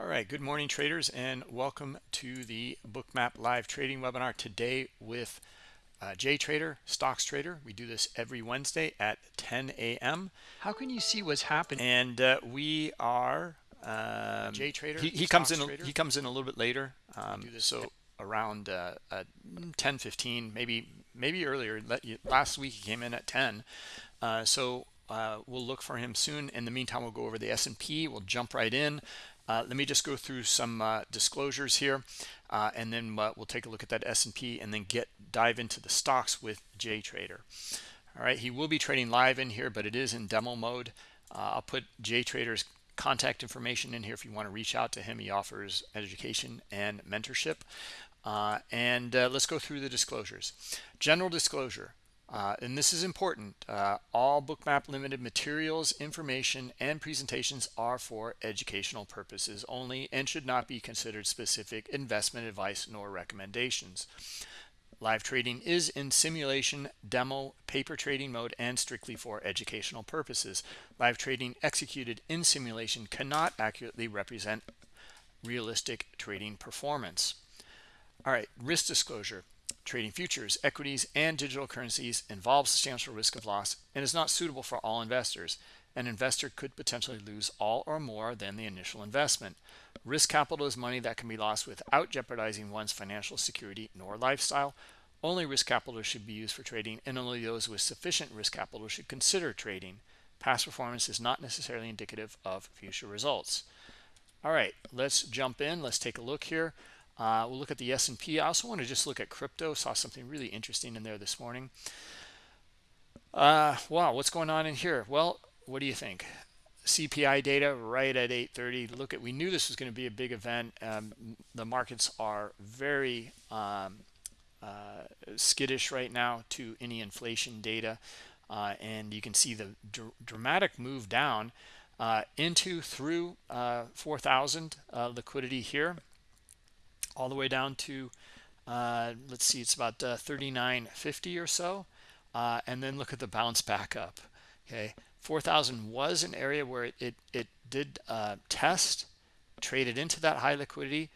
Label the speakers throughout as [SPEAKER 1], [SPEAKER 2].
[SPEAKER 1] All right, good morning traders and welcome to the Bookmap live trading webinar today with uh, Jay Trader, Stocks Trader. We do this every Wednesday at 10 a.m.
[SPEAKER 2] How can you see what's happening?
[SPEAKER 1] And uh, we are um, Jay Trader. He, he comes in. Trader. He comes in a little bit later. Um, do this so around uh, uh, 10, 15, maybe maybe earlier. Last week he came in at 10. Uh, so uh, we'll look for him soon. In the meantime, we'll go over the S&P. We'll jump right in. Uh, let me just go through some uh, disclosures here, uh, and then uh, we'll take a look at that S&P and then get dive into the stocks with Jay Trader. All right, he will be trading live in here, but it is in demo mode. Uh, I'll put Jay Trader's contact information in here if you want to reach out to him. He offers education and mentorship. Uh, and let's go through the disclosures. General disclosure. Uh, and this is important. Uh, all Bookmap Limited materials, information, and presentations are for educational purposes only and should not be considered specific investment advice nor recommendations. Live trading is in simulation, demo, paper trading mode, and strictly for educational purposes. Live trading executed in simulation cannot accurately represent realistic trading performance. All right, risk disclosure. Trading futures, equities, and digital currencies involves substantial risk of loss and is not suitable for all investors. An investor could potentially lose all or more than the initial investment. Risk capital is money that can be lost without jeopardizing one's financial security nor lifestyle. Only risk capital should be used for trading, and only those with sufficient risk capital should consider trading. Past performance is not necessarily indicative of future results. All right, let's jump in. Let's take a look here. Uh, we'll look at the S&P. I also want to just look at crypto. Saw something really interesting in there this morning. Uh, wow, what's going on in here? Well, what do you think? CPI data right at 8:30. Look at we knew this was going to be a big event. Um, the markets are very um, uh, skittish right now to any inflation data, uh, and you can see the dr dramatic move down uh, into through uh, 4,000 uh, liquidity here all the way down to uh, let's see it's about uh, 39.50 or so. Uh, and then look at the bounce back up okay? 4000 was an area where it it, it did uh, test traded into that high liquidity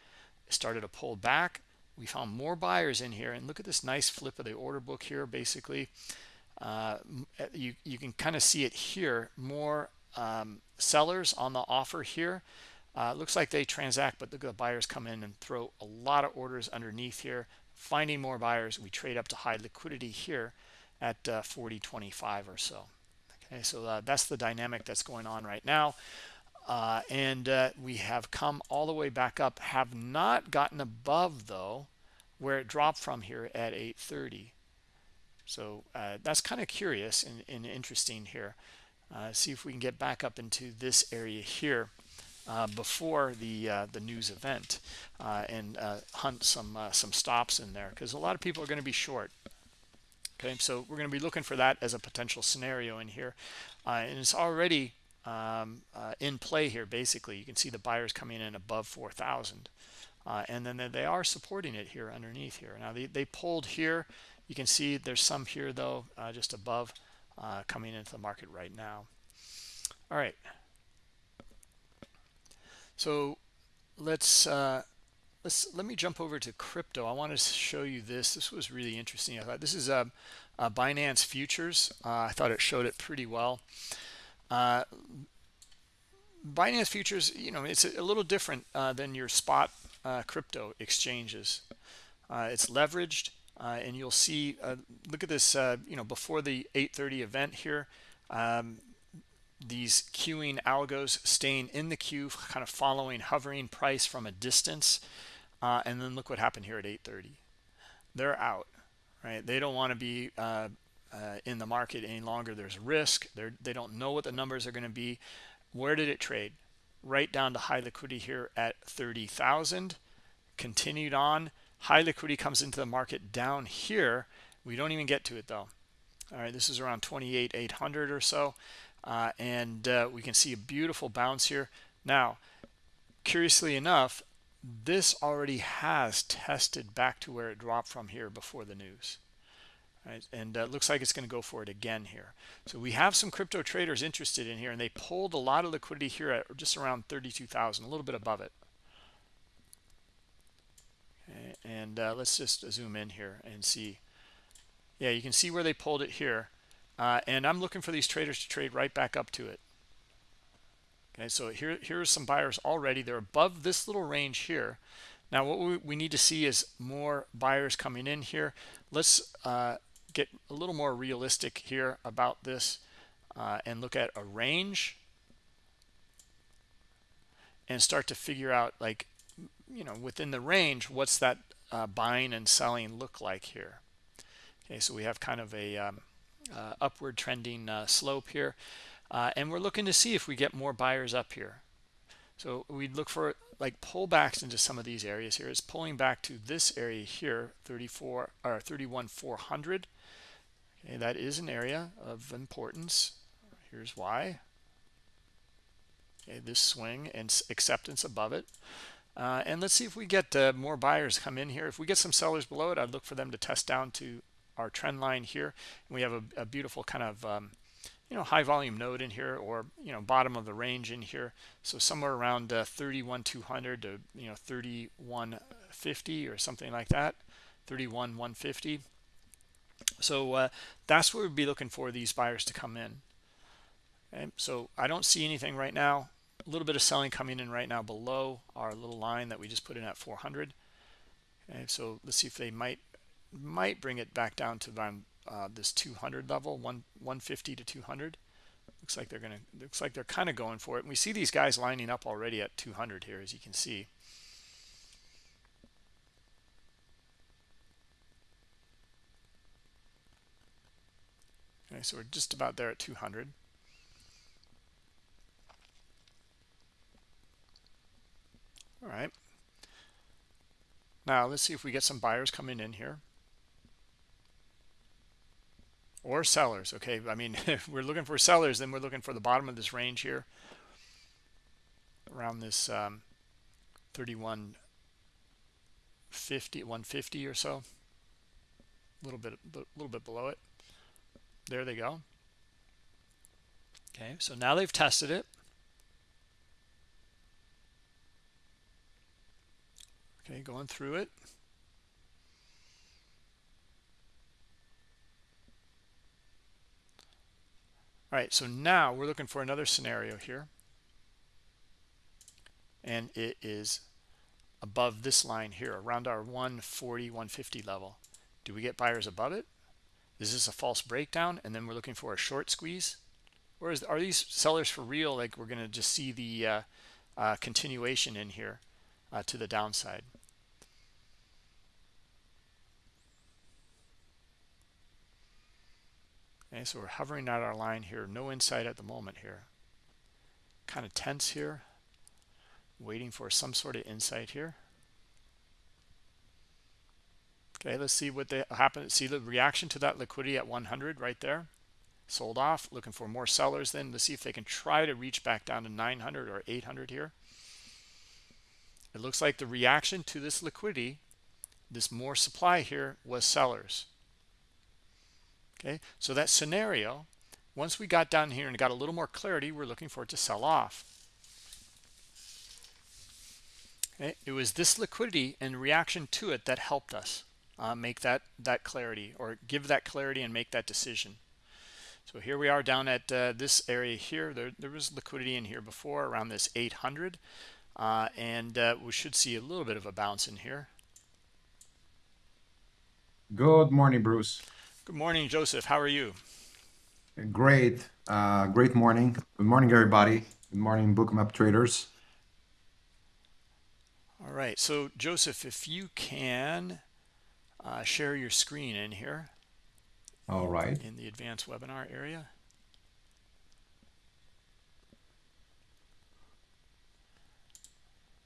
[SPEAKER 1] started to pull back. We found more buyers in here and look at this nice flip of the order book here basically. Uh, you you can kind of see it here. More um, sellers on the offer here uh, looks like they transact, but the buyers come in and throw a lot of orders underneath here. Finding more buyers, we trade up to high liquidity here at uh, 40.25 or so. Okay, so uh, that's the dynamic that's going on right now. Uh, and uh, we have come all the way back up, have not gotten above though, where it dropped from here at 8.30. So uh, that's kind of curious and, and interesting here. see if we can get back up into this area here uh, before the uh, the news event uh, and uh, hunt some uh, some stops in there because a lot of people are going to be short. Okay, so we're going to be looking for that as a potential scenario in here, and it's already um, in play here. Basically, you can see the buyers coming in above 4,000, and then they are supporting it here underneath here. Now they they pulled here. You can see there's some here though, just above, coming into the market right now. All right. So let's uh, let's let me jump over to crypto. I want to show you this. This was really interesting. I thought this is a, um, a Binance futures. Uh, I thought it showed it pretty well. Uh, Binance futures, you know, it's a, little different uh, than your spot uh, crypto exchanges. Uh, it's leveraged, and you'll see. look at this. you know, before the 8:30 event here. Um, these queuing algos staying in the queue, kind of following hovering price from a distance. Uh, and then look what happened here at 8.30. They're out, right? They don't want to be uh, uh, in the market any longer. There's risk. They're, they don't know what the numbers are going to be. Where did it trade? Right down to high liquidity here at 30,000. Continued on. High liquidity comes into the market down here. We don't even get to it though. All right, this is around 28,800 or so uh, and uh, we can see a beautiful bounce here. Now curiously enough this already has tested back to where it dropped from here before the news. Right? And uh, looks like it's going to go for it again here. So we have some crypto traders interested in here and they pulled a lot of liquidity here at just around 32,000 a little bit above it. And uh, let's just zoom in here and see. Yeah, you can see where they pulled it here. Uh, and I'm looking for these traders to trade right back up to it. Okay, so here, here are some buyers already. They're above this little range here. Now, what we, we need to see is more buyers coming in here. Let's uh, get a little more realistic here about this uh, and look at a range and start to figure out like, you know, within the range, what's that uh, buying and selling look like here? Okay, so we have kind of a um, uh, upward trending uh, slope here. Uh, and we're looking to see if we get more buyers up here. So we'd look for like pullbacks into some of these areas here. It's pulling back to this area here, 34 or 31 400. Okay, that is an area of importance. Here's why. Okay, this swing and acceptance above it. Uh, and let's see if we get uh, more buyers come in here. If we get some sellers below it, I'd look for them to test down to our trend line here. And we have a, a beautiful kind of um, you know high volume node in here or you know bottom of the range in here. So somewhere around uh, 31 200 to you know 3150 or something like that 31 150 so uh, that's where we'd be looking for these buyers to come in. And so i don't see anything right now. A little bit of selling coming in right now below our little line that we just put in at 400 and so let's see if they might might bring it back down to around uh, this 200 level, one 150 to 200. Looks like they're gonna. Looks like they're kind of going for it. And we see these guys lining up already at 200 here, as you can see. Okay, so we're just about there at 200. All right. Now let's see if we get some buyers coming in here. Or sellers okay? I mean if we're looking for sellers then we're looking for the bottom of this range here. Around this um 31 50 150 or so. A little bit a little bit below it. There they go. Okay so now they've tested it. Okay going through it All right, so now we're looking for another scenario here. And it is above this line here, around our 140, 150 level. Do we get buyers above it? Is this a false breakdown? And then we're looking for a short squeeze? Or is, are these sellers for real? Like we're going to just see the uh, uh, continuation in here uh, to the downside. Okay, so we're hovering at our line here. No insight at the moment here. Kind of tense here. Waiting for some sort of insight here. Okay, let's see what they happen. See the reaction to that liquidity at 100 right there. Sold off. Looking for more sellers then. Let's see if they can try to reach back down to 900 or 800 here. It looks like the reaction to this liquidity, this more supply here, was sellers okay? So that scenario once we got down here and got a little more clarity we're looking for it to sell off. Okay? It was this liquidity and reaction to it that helped us uh, make that that clarity or give that clarity and make that decision. So here we are down at uh, this area here. There, there was liquidity in here before around this 800 uh, and uh, we should see a little bit of a bounce in here.
[SPEAKER 3] Good morning bruce
[SPEAKER 1] Good morning, Joseph. How are you?
[SPEAKER 3] Great. Uh, great morning. Good morning, everybody. Good morning, Bookmap traders.
[SPEAKER 1] All right. So, Joseph, if you can uh, share your screen in here.
[SPEAKER 3] All right.
[SPEAKER 1] In the advanced webinar area.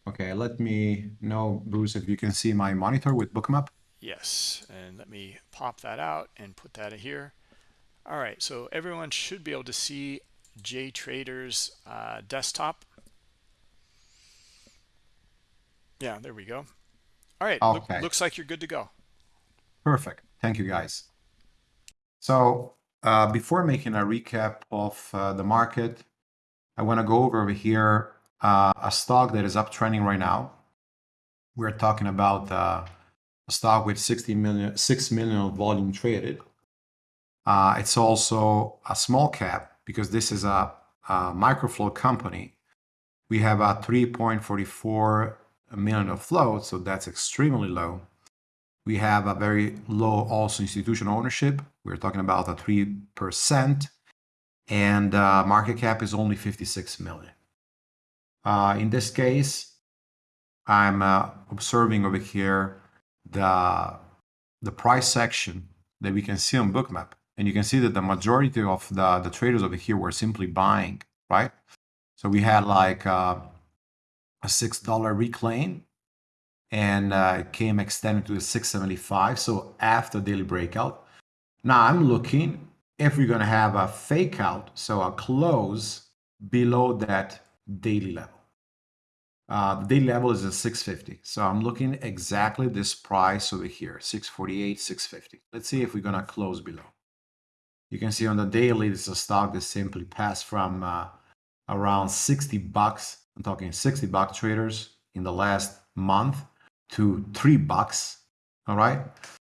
[SPEAKER 3] Okay, let me know, Bruce, if you can see my monitor with Bookmap.
[SPEAKER 1] Yes, and let me pop that out and put that here. All right, so everyone should be able to see JTrader's uh, desktop. Yeah, there we go. All right, okay. Look, looks like you're good to go.
[SPEAKER 3] Perfect. Thank you, guys. So uh, before making a recap of uh, the market, I want to go over here uh, a stock that is uptrending right now. we're talking about stock with 60 million, 6 million volume traded. Uh, it's also a small cap because this is a, a micro float company. We have a 3.44 million of float, so that's extremely low. We have a very low also institutional ownership. We're talking about a 3%, and uh, market cap is only 56 million. Uh, in this case, I'm uh, observing over here the, the price section that we can see on Bookmap. And you can see that the majority of the, the traders over here were simply buying, right? So we had like uh, a $6 reclaim and uh, it came extended to the 675. So after daily breakout. Now I'm looking if we're going to have a fake out, so a close below that daily level. Uh, the daily level is at 650. So I'm looking exactly this price over here, 648, 650. Let's see if we're going to close below. You can see on the daily, this is a stock that simply passed from uh, around 60 bucks. I'm talking 60 buck traders in the last month to three bucks. All right.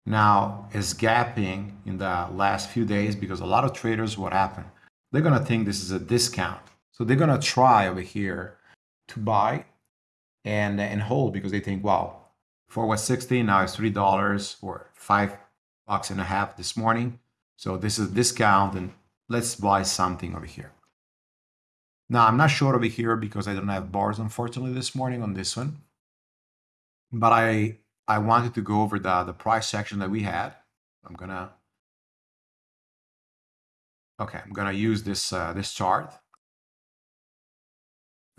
[SPEAKER 3] Now is gapping in the last few days because a lot of traders, what happened? They're going to think this is a discount. So they're going to try over here to buy and and hold because they think, wow, for was 60, now it's three dollars or five bucks and a half this morning. So this is a discount and let's buy something over here. Now I'm not sure over here because I don't have bars unfortunately this morning on this one. But I I wanted to go over the, the price section that we had. I'm gonna Okay, I'm gonna use this uh, this chart.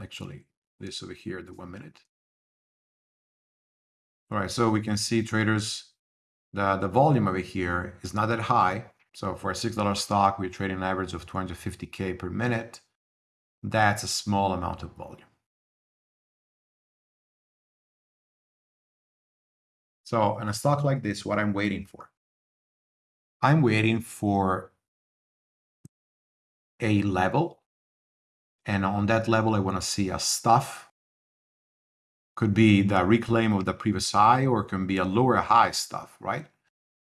[SPEAKER 3] Actually, this over here, the one minute. All right, so we can see traders, the, the volume over here is not that high. So for a $6 stock, we're trading an average of 250K per minute. That's a small amount of volume. So in a stock like this, what I'm waiting for? I'm waiting for a level and on that level, I want to see a stuff. Could be the reclaim of the previous high or can be a lower high stuff, right?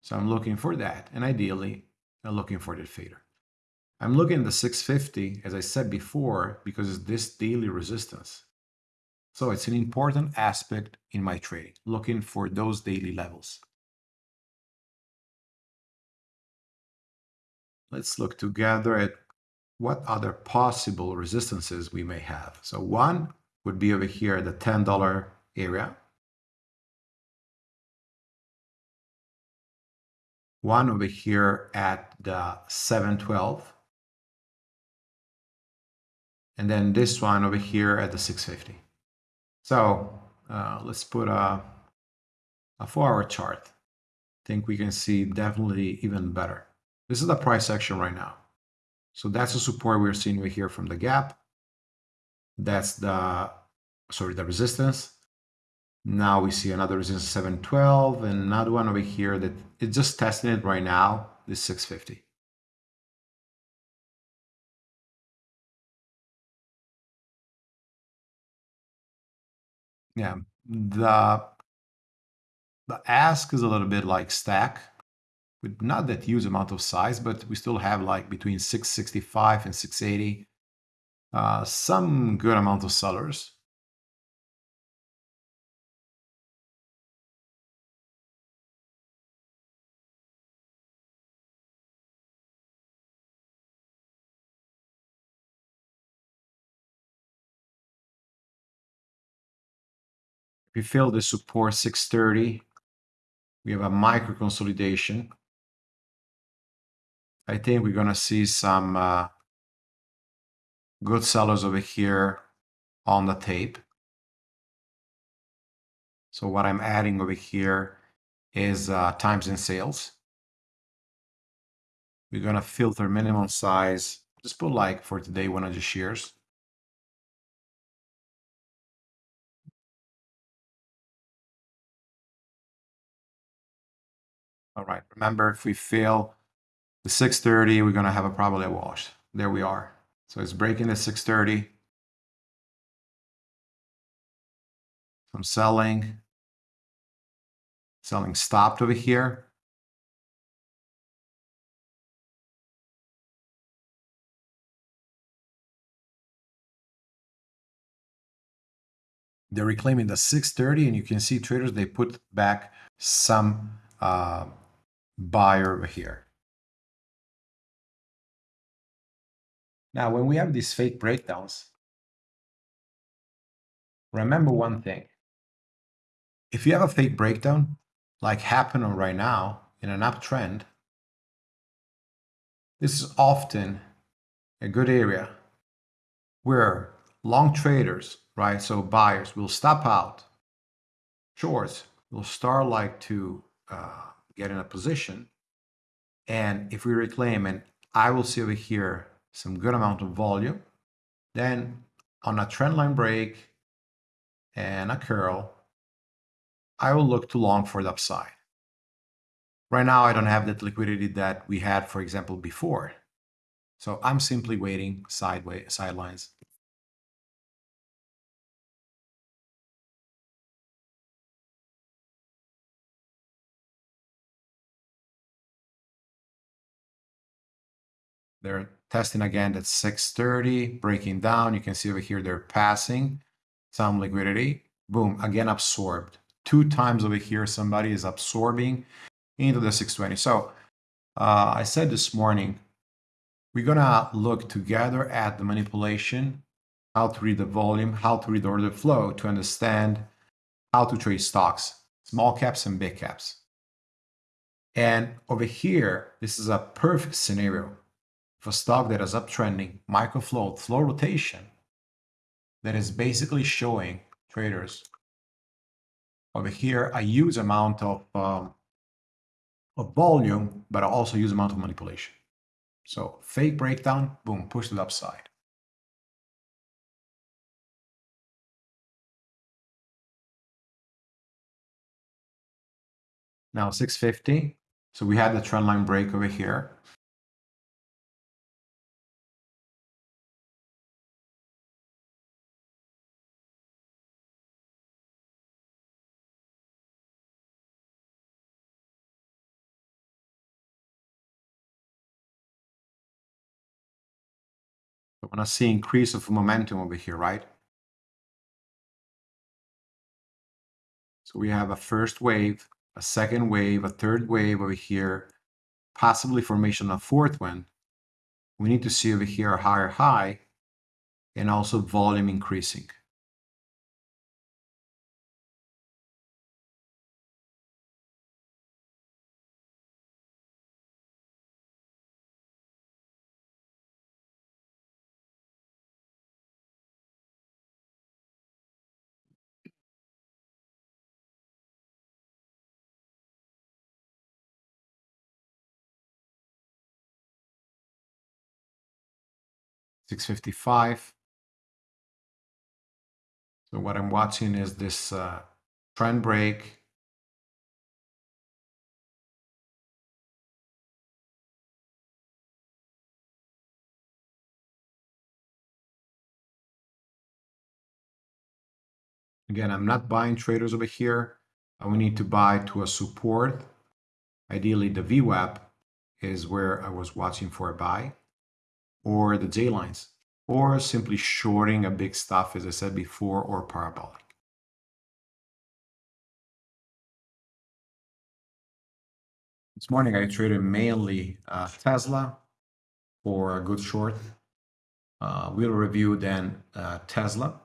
[SPEAKER 3] So I'm looking for that. And ideally, I'm looking for the fader. I'm looking at the 650, as I said before, because it's this daily resistance. So it's an important aspect in my trading, looking for those daily levels. Let's look together at what other possible resistances we may have. So one would be over here at the $10 area. One over here at the 712. And then this one over here at the 650. So uh, let's put a, a four-hour chart. I think we can see definitely even better. This is the price action right now. So that's the support we're seeing over here from the gap. That's the, sorry, the resistance. Now we see another resistance 712 and another one over here that it's just testing it right now, this 650. Yeah, the the ask is a little bit like stack with not that huge amount of size, but we still have like between 665 and 680, uh, some good amount of sellers. we fill the support 630, we have a micro consolidation I think we're going to see some uh, good sellers over here on the tape. So what I'm adding over here is uh, time and sales. We're going to filter minimum size. Just put like for today 100 shares. All right, remember if we fail the 630, we're going to have a probably a wash. There we are. So it's breaking the 630. I'm selling. selling stopped over here. They're reclaiming the 630 and you can see traders, they put back some uh, buyer over here. Now, when we have these fake breakdowns, remember one thing. If you have a fake breakdown, like happening right now in an uptrend, this is often a good area where long traders, right, so buyers will stop out, shorts will start like to uh, get in a position, and if we reclaim, and I will see over here some good amount of volume. Then on a trendline break and a curl, I will look to long for the upside. Right now, I don't have that liquidity that we had, for example, before. So I'm simply waiting sideways, sidelines. They're testing again at 630, breaking down. You can see over here they're passing some liquidity. Boom, again absorbed. Two times over here, somebody is absorbing into the 620. So uh, I said this morning, we're gonna look together at the manipulation, how to read the volume, how to read the order flow to understand how to trade stocks, small caps and big caps. And over here, this is a perfect scenario for stock that is uptrending, micro float, flow rotation, that is basically showing traders over here a huge amount of, um, of volume, but I also huge amount of manipulation. So fake breakdown, boom, push to the upside. Now 650. So we had the trend line break over here. I want to see increase of momentum over here, right? So we have a first wave, a second wave, a third wave over here, possibly formation of fourth one. We need to see over here a higher high and also volume increasing. 655. So what I'm watching is this uh, trend break. Again, I'm not buying traders over here. I will need to buy to a support. Ideally, the VWAP is where I was watching for a buy or the J lines, or simply shorting a big stuff, as I said before, or parabolic. This morning I traded mainly uh, Tesla for a good short. Uh, we'll review then uh, Tesla,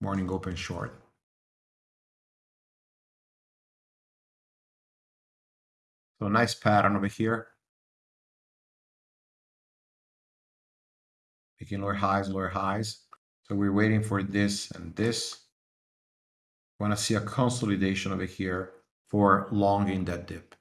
[SPEAKER 3] morning open short. So nice pattern over here. Making lower highs, lower highs. So we're waiting for this and this. Want to see a consolidation over here for long in that dip.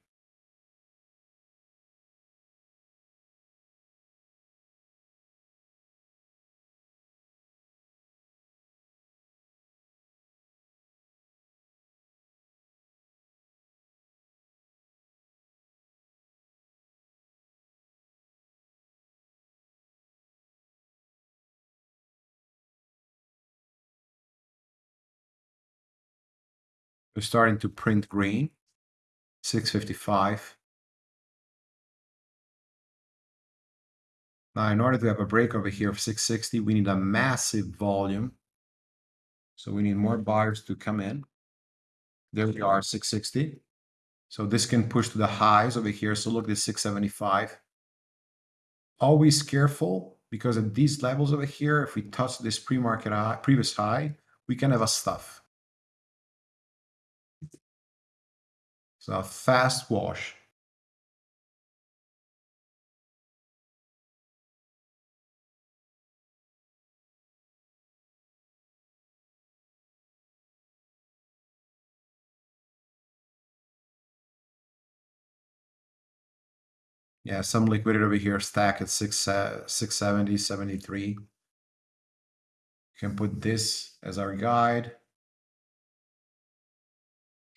[SPEAKER 3] We're starting to print green. 655. Now, in order to have a break over here of 660, we need a massive volume. So we need more buyers to come in. There we are, 660. So this can push to the highs over here. So look, this 675. Always careful because at these levels over here, if we touch this pre-market high, previous high, we can have a stuff. So a fast wash. Yeah, some liquidity over here stack at 6, uh, 670, 73. You can put this as our guide.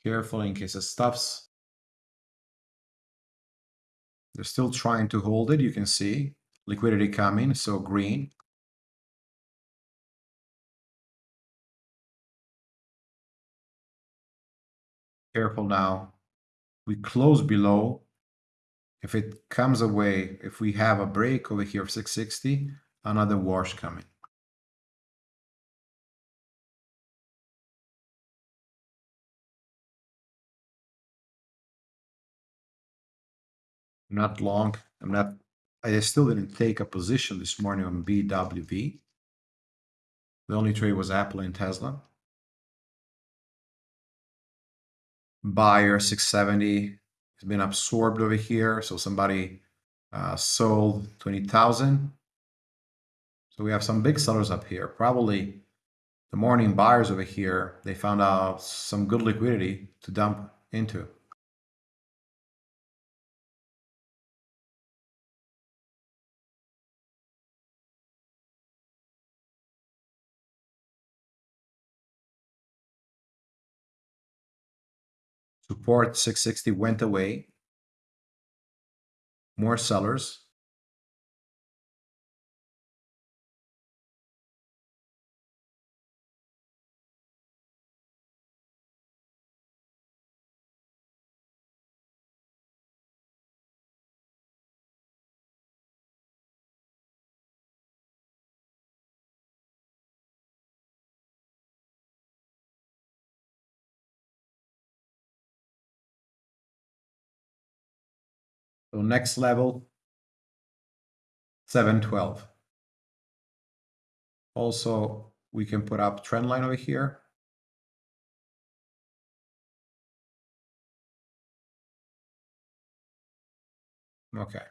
[SPEAKER 3] Careful in case it stops. They're still trying to hold it, you can see. Liquidity coming, so green. Careful now. We close below if it comes away, if we have a break over here of 660, another wash coming. Not long. I'm not. I still didn't take a position this morning on BWV. The only trade was Apple and Tesla. Buyer 670 has been absorbed over here. So somebody uh, sold 20,000. So we have some big sellers up here. Probably the morning buyers over here, they found out some good liquidity to dump into. Support 660 went away. More sellers. So next level, 712. Also, we can put up trend line over here. Okay.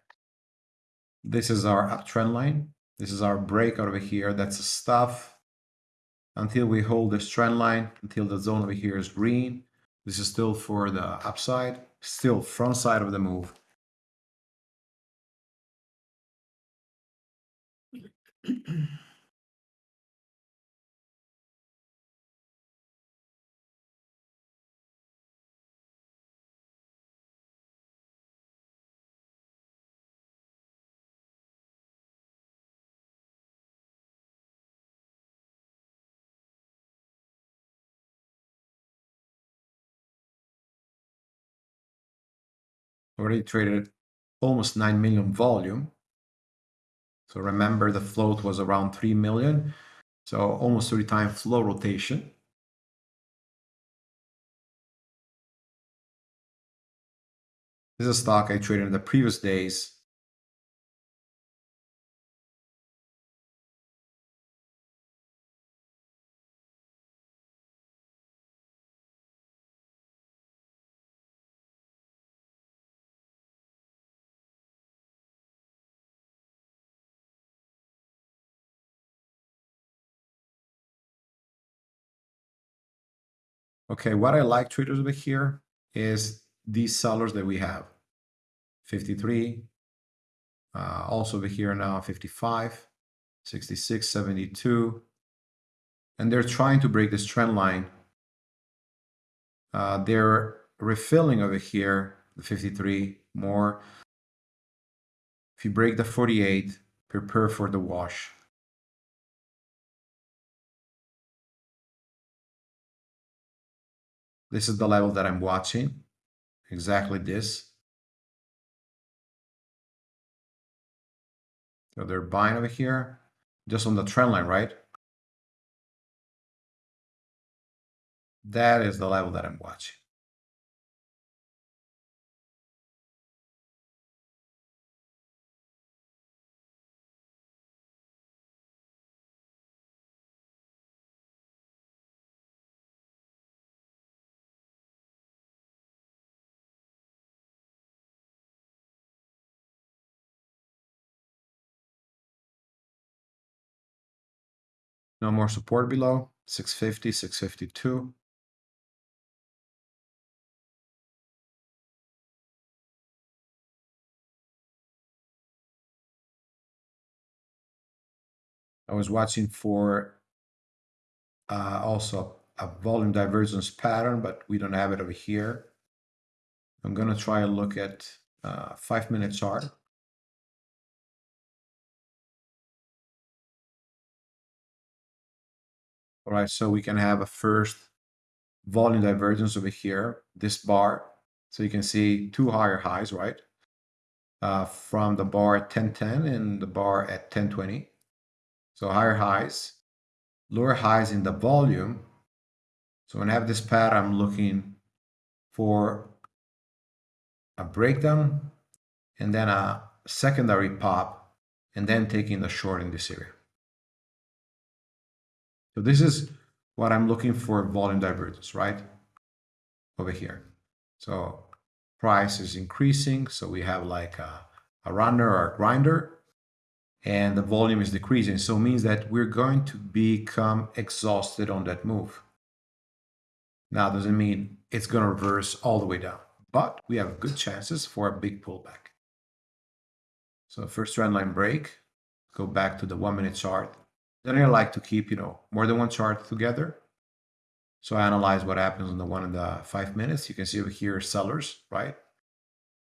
[SPEAKER 3] This is our uptrend line. This is our breakout over here. That's a stuff until we hold this trend line, until the zone over here is green. This is still for the upside, still front side of the move. Already traded almost 9 million volume. So remember the float was around 3 million. So almost 30 times float rotation. This is a stock I traded in the previous days. Okay, what I like traders over here is these sellers that we have. 53, uh, also over here now 55, 66, 72. And they're trying to break this trend line. Uh, they're refilling over here, the 53 more. If you break the 48, prepare for the wash. This is the level that I'm watching. exactly this. So they're buying over here, just on the trend line, right? That is the level that I'm watching. No more support below, 650, 652. I was watching for uh, also a volume divergence pattern, but we don't have it over here. I'm going to try and look at uh, five minute chart. All right, so we can have a first volume divergence over here, this bar. So you can see two higher highs, right? Uh, from the bar at 1010 and the bar at 1020. So higher highs, lower highs in the volume. So when I have this pattern, I'm looking for a breakdown and then a secondary pop and then taking the short in this area. So this is what I'm looking for volume divergence, right? Over here. So price is increasing. So we have like a, a runner or a grinder and the volume is decreasing. So it means that we're going to become exhausted on that move. Now, doesn't mean it's going to reverse all the way down, but we have good chances for a big pullback. So first trend line break, go back to the one minute chart. Then I like to keep, you know, more than one chart together. So I analyze what happens on the one and the five minutes. You can see over here sellers, right?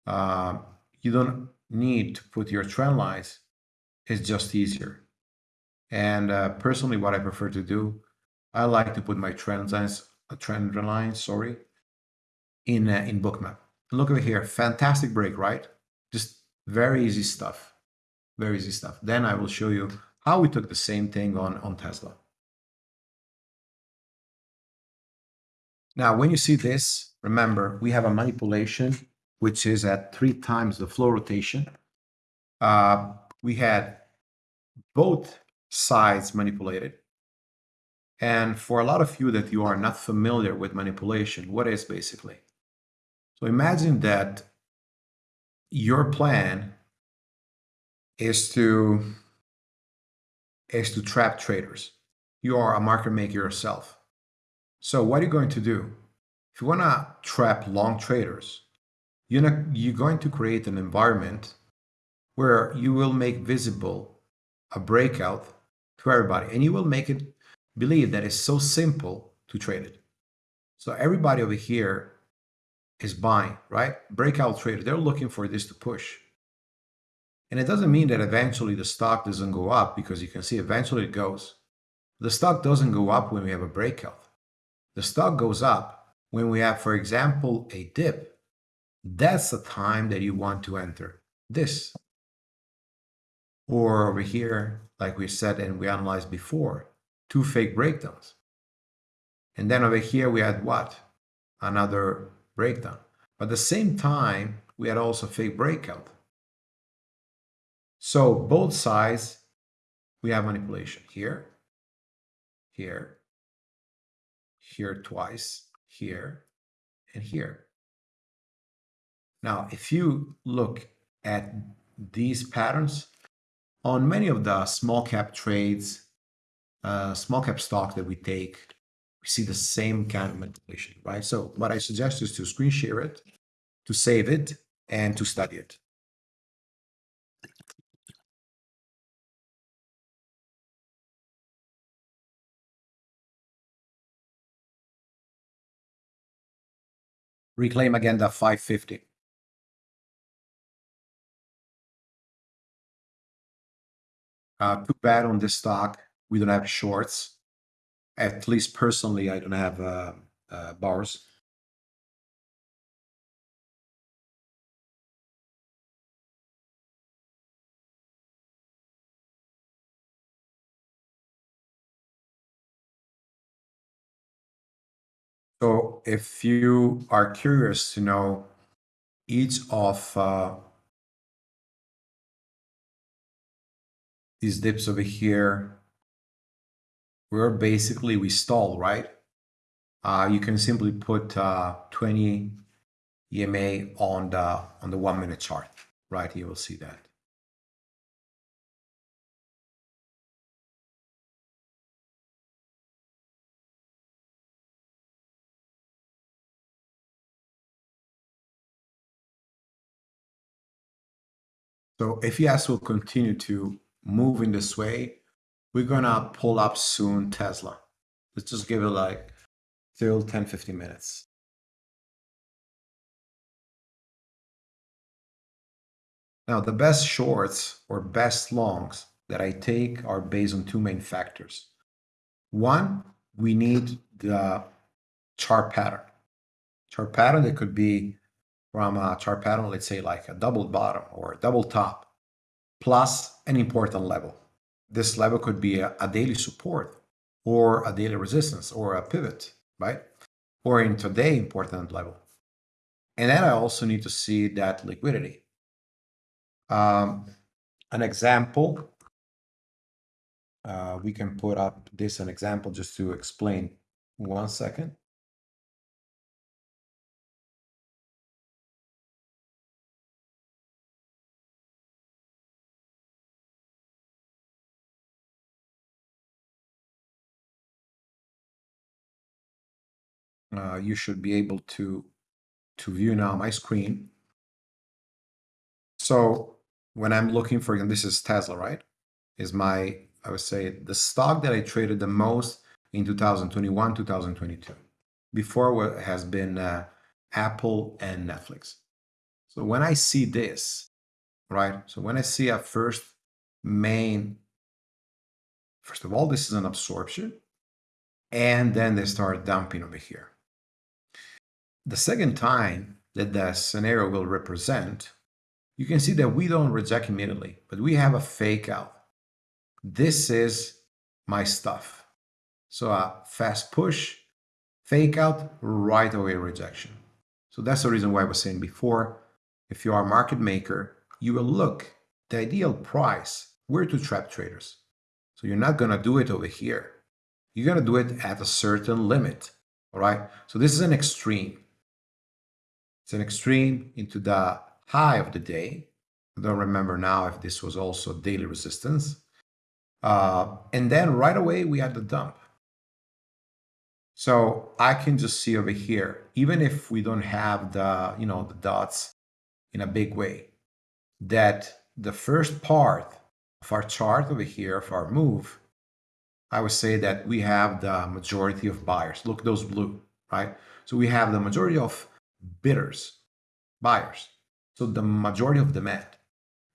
[SPEAKER 3] Um, you don't need to put your trend lines it's just easier. And uh, personally, what I prefer to do, I like to put my trend lines, a uh, trend line, sorry, in uh, in Bookmap. And look over here, fantastic break, right? Just very easy stuff, very easy stuff. Then I will show you how we took the same thing on on Tesla. Now, when you see this, remember we have a manipulation which is at three times the float rotation. Uh, we had both sides manipulated. And for a lot of you that you are not familiar with manipulation, what is basically? So imagine that your plan is to is to trap traders. You are a market maker yourself. So what are you going to do? If you want to trap long traders, you're, not, you're going to create an environment where you will make visible a breakout to everybody and you will make it believe that it's so simple to trade it. So everybody over here is buying, right? Breakout trader, they're looking for this to push. And it doesn't mean that eventually the stock doesn't go up because you can see eventually it goes. The stock doesn't go up when we have a breakout. The stock goes up when we have, for example, a dip. That's the time that you want to enter this. Or over here, like we said and we analyzed before, two fake breakdowns. And then over here we had what? Another breakdown. But at the same time, we had also fake breakout. So both sides, we have manipulation here, here, here twice, here, and here. Now, if you look at these patterns, on many of the small cap trades, uh, small cap stocks that we take, we see the same kind of manipulation, right? So what I suggest is to screen share it, to save it, and to study it. Reclaim again the 550. Uh, too bad on this stock. We don't have shorts. At least personally, I don't have uh, uh, bars. So if you are curious to know each of uh, these dips over here, we're basically, we stall, right? Uh, you can simply put uh, 20 EMA on the, on the one minute chart, right? You will see that. So if ES will continue to move in this way, we're gonna pull up soon Tesla. Let's just give it like till 10, 15 minutes. Now the best shorts or best longs that I take are based on two main factors. One, we need the chart pattern. Chart pattern that could be from a chart pattern, let's say like a double bottom or a double top, plus an important level. This level could be a, a daily support or a daily resistance or a pivot, right? Or in today important level. And then I also need to see that liquidity. Um, an example, uh, we can put up this an example just to explain one second. Uh, you should be able to to view now my screen. So when I'm looking for, and this is Tesla, right? Is my, I would say, the stock that I traded the most in 2021, 2022. Before has been uh, Apple and Netflix. So when I see this, right? So when I see a first main, first of all, this is an absorption, and then they start dumping over here. The second time that the scenario will represent, you can see that we don't reject immediately, but we have a fake out. This is my stuff. So a fast push, fake out, right away rejection. So that's the reason why I was saying before, if you are a market maker, you will look the ideal price where to trap traders. So you're not going to do it over here. You're going to do it at a certain limit. All right. So this is an extreme. It's an extreme into the high of the day. I don't remember now if this was also daily resistance. Uh, and then right away we had the dump. So I can just see over here, even if we don't have the, you know, the dots in a big way, that the first part of our chart over here, of our move, I would say that we have the majority of buyers. Look, those blue, right? So we have the majority of bidders, buyers. So the majority of demand.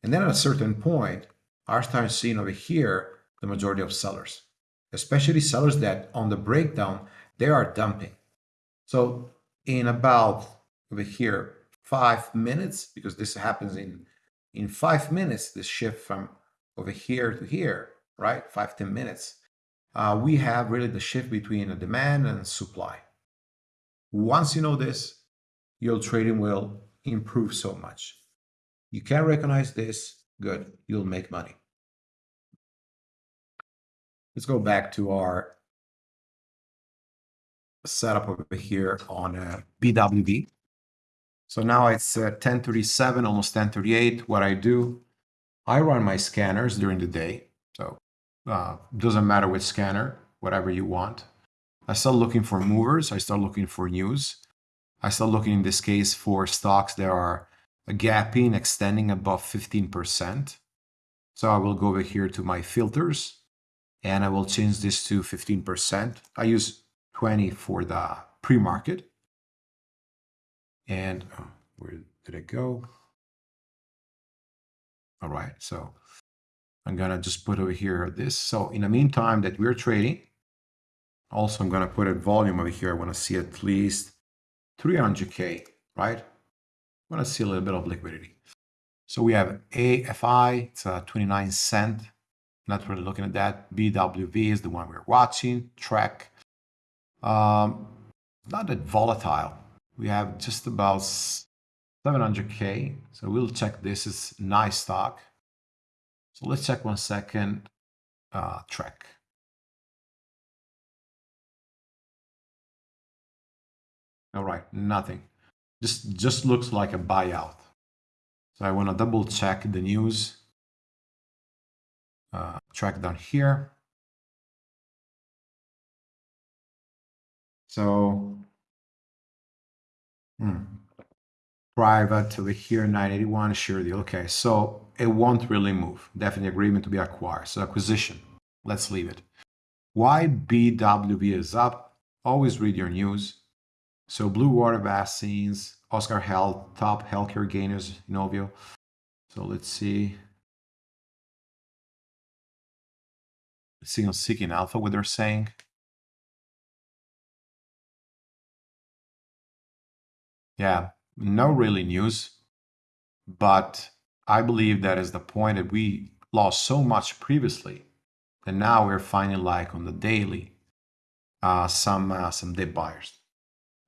[SPEAKER 3] And then at a certain point, I start seeing over here the majority of sellers, especially sellers that on the breakdown, they are dumping. So in about over here, five minutes, because this happens in, in five minutes, this shift from over here to here, right? Five ten minutes. Uh, we have really the shift between the demand and supply. Once you know this, your trading will improve so much. You can recognize this, good, you'll make money. Let's go back to our setup over here on uh, BWV. So now it's uh, 1037, almost 1038. What I do, I run my scanners during the day. So uh, doesn't matter which scanner, whatever you want. I start looking for movers. I start looking for news. I start looking in this case for stocks that are a gapping, extending above 15%. So I will go over here to my filters and I will change this to 15%. I use 20 for the pre-market. And oh, where did it go? All right, so I'm gonna just put over here this. So in the meantime that we're trading, also I'm gonna put a volume over here. I wanna see at least 300K, right? I want to see a little bit of liquidity. So we have AFI, it's a 29 cent. Not really looking at that. BWV is the one we're watching. Track. Um, not that volatile. We have just about 700K. So we'll check this is nice stock. So let's check one second. Uh, track. All right, nothing. Just just looks like a buyout. So I want to double check the news. Uh, track down here. So, hmm, private over here, 981, sure deal. Okay, so it won't really move. Definitely agreement to be acquired. So acquisition, let's leave it. Why BWV is up? Always read your news. So Blue Water Vaccines, Oscar Health, top healthcare gainers, Inovio. So let's see. Let's see on Seeking Alpha what they're saying. Yeah, no really news, but I believe that is the point that we lost so much previously and now we're finding like on the daily uh, some uh, some dip buyers.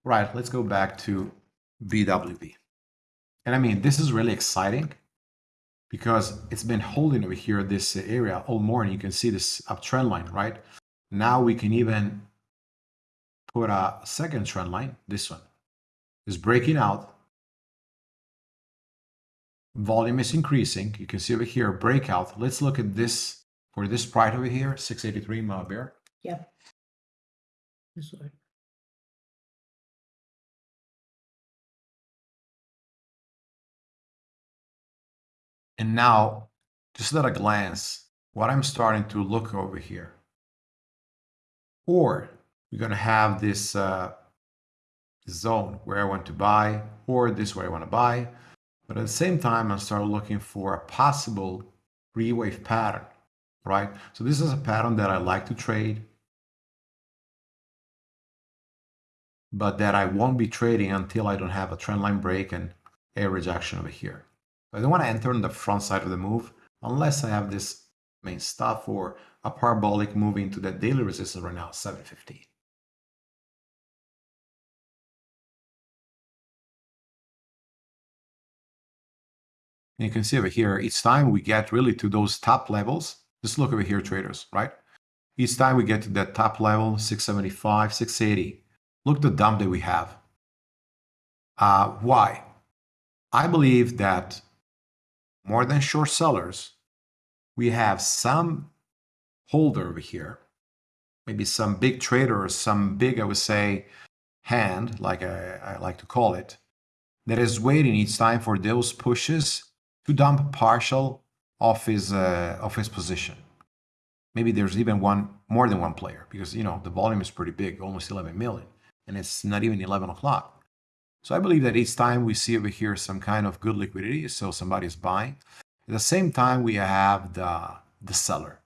[SPEAKER 3] Right, let's go back to BWV. And I mean, this is really exciting because it's been holding over here this area all morning. You can see this uptrend line, right? Now we can even put a second trend line, this one is breaking out. Volume is increasing. You can see over here, breakout. Let's look at this for this price over here, 683 Mabir.
[SPEAKER 4] Yep. This way.
[SPEAKER 3] And now, just at a glance, what I'm starting to look over here. Or we're going to have this uh, zone where I want to buy or this where I want to buy. But at the same time, I start looking for a possible three-wave pattern, right? So this is a pattern that I like to trade, but that I won't be trading until I don't have a trend line break and a rejection over here. I don't want to enter on the front side of the move unless I have this main stuff or a parabolic moving to that daily resistance right now, 750. And you can see over here, each time we get really to those top levels, just look over here, traders, right? Each time we get to that top level, 675, 680, look the dump that we have. Uh, why? I believe that more than short sellers, we have some holder over here, maybe some big trader or some big, I would say, hand, like I, I like to call it, that is waiting each time for those pushes to dump partial of his uh, of his position. Maybe there's even one more than one player because you know the volume is pretty big, almost 11 million, and it's not even 11 o'clock. So I believe that each time we see over here some kind of good liquidity, so somebody is buying. At the same time, we have the the seller,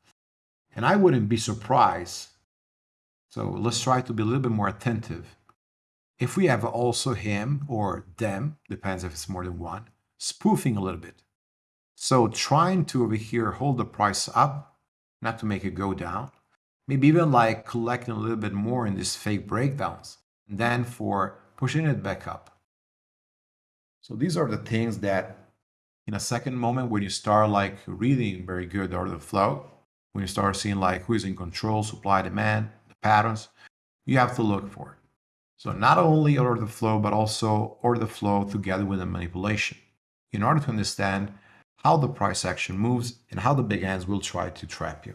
[SPEAKER 3] and I wouldn't be surprised. So let's try to be a little bit more attentive. If we have also him or them, depends if it's more than one, spoofing a little bit so trying to over here hold the price up, not to make it go down. Maybe even like collecting a little bit more in these fake breakdowns. And then for pushing it back up. So these are the things that in a second moment when you start like reading very good order flow, when you start seeing like who is in control, supply, demand, the patterns, you have to look for. So not only order the flow, but also order the flow together with the manipulation in order to understand how the price action moves, and how the big hands will try to trap you.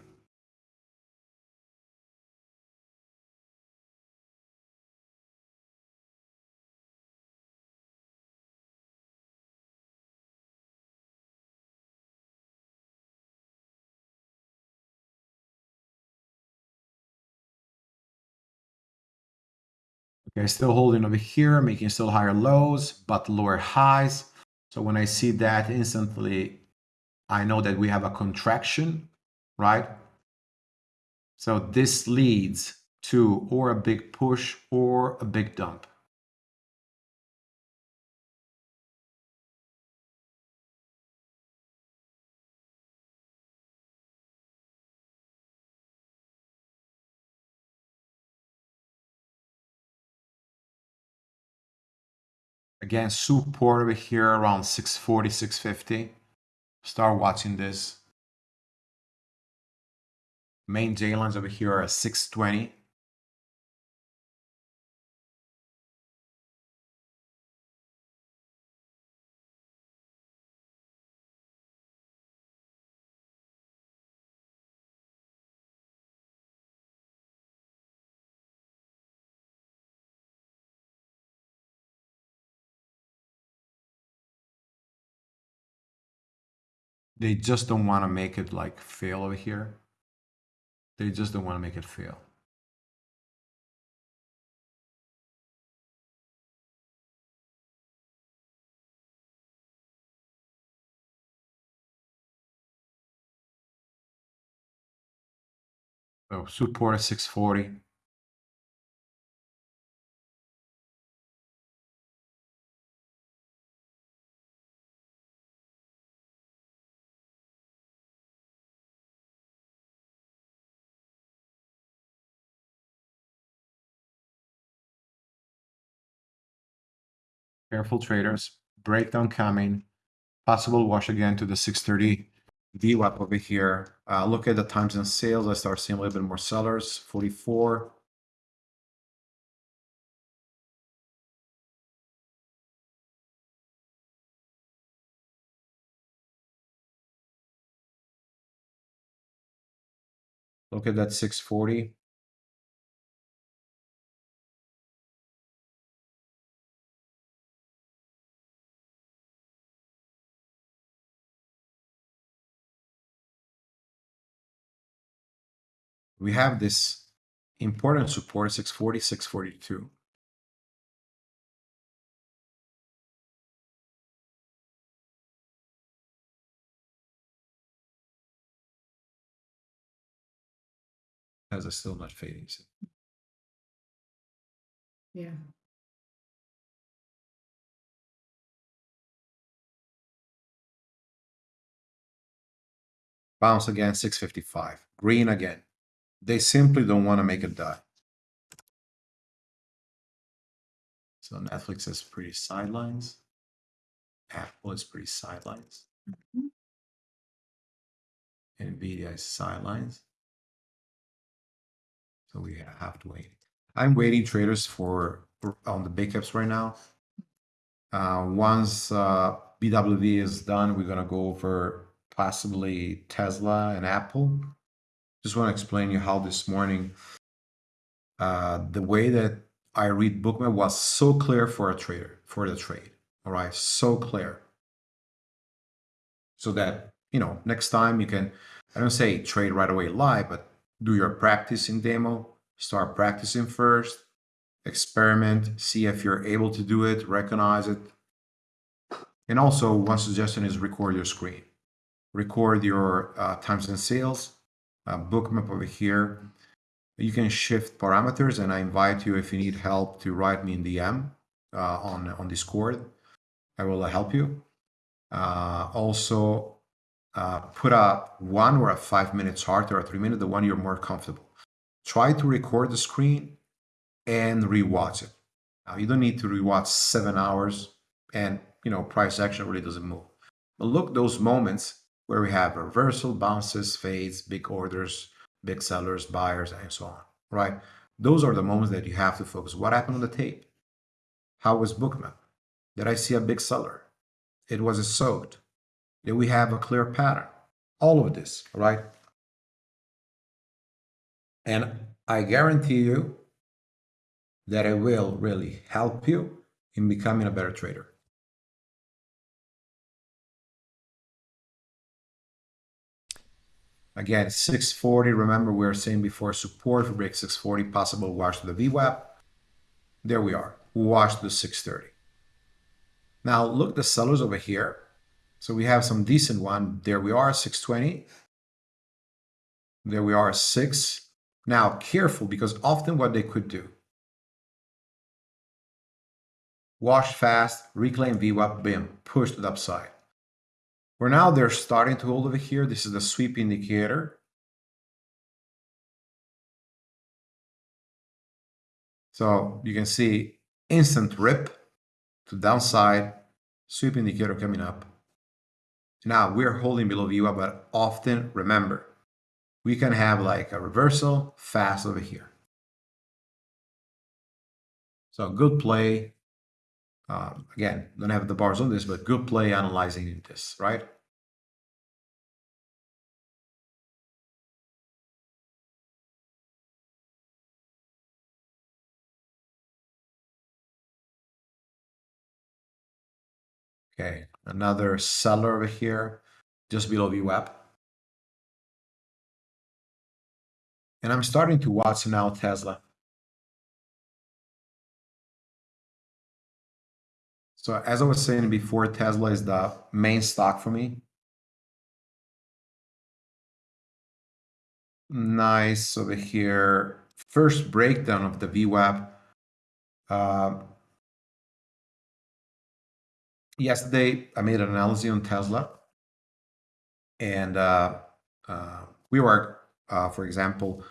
[SPEAKER 3] Still holding over here, making still higher lows, but lower highs. So when I see that instantly, I know that we have a contraction, right? So this leads to or a big push or a big dump. Again, support over here around 640, 650. Start watching this. Main J lines over here are 620. They just don't want to make it like fail over here. They just don't want to make it fail. So support is 640. Careful traders, breakdown coming, possible wash again to the 630 VWAP over here. Uh, look at the times and sales. I start seeing a little bit more sellers, 44. Look at that 640. We have this important support 640, 642. As a still not fading.
[SPEAKER 4] so- Yeah.
[SPEAKER 3] Bounce again, 655. Green again. They simply don't want to make it die. So Netflix is pretty sidelines. Apple is pretty sidelines.
[SPEAKER 4] Mhm.
[SPEAKER 3] Nvidia is sidelines. So we have to wait. I'm waiting traders for on the big caps right now. Uh, once uh, BWV is done, we're gonna go over possibly Tesla and Apple just want to explain you how this morning uh, the way that I read Bookmap was so clear for a trader for the trade. All right, so clear. So that you know next time you can I don't say trade right away live, but do your practicing demo. Start practicing first. Experiment. See if you're able to do it. Recognize it. And also, one suggestion is record your screen. Record your uh, times and sales uh, bookmap over here. You can shift parameters and I invite you if you need help to write me in DM uh, on, on Discord. I will help you. Uh, also, uh, put a one or a five minutes chart or a three minute, the one you're more comfortable. Try to record the screen and rewatch it. Now, you don't need to rewatch seven hours and, you know, price action really doesn't move. But look those moments where we have reversal, bounces, fades, big orders, big sellers, buyers, and so on, right? Those are the moments that you have to focus. What happened on the tape? How was Bookmap? Did I see a big seller? It was a soaked. Did we have a clear pattern? All of this, right? And I guarantee you that it will really help you in becoming a better trader. Again, 640, remember we were saying before support for break 640, possible wash to the VWAP. There we are, wash to the 630. Now look the sellers over here. So we have some decent one. There we are, 620. There we are, 6. Now careful because often what they could do. Wash fast, reclaim VWAP, bim, push to the upside. For now, they're starting to hold over here. This is the sweep indicator. So you can see instant rip. to downside, sweep indicator coming up. Now we're holding below VWAP, but often remember, we can have like a reversal fast over here. So good play. Um, again, don't have the bars on this, but good play analyzing this, right? Okay, another seller over here, just below VWAP. And I'm starting to watch now Tesla. So as I was saying before, Tesla is the main stock for me. Nice over here. First breakdown of the VWAP. Uh, yesterday, I made an analysis on Tesla. And uh, uh, we were, uh, for example,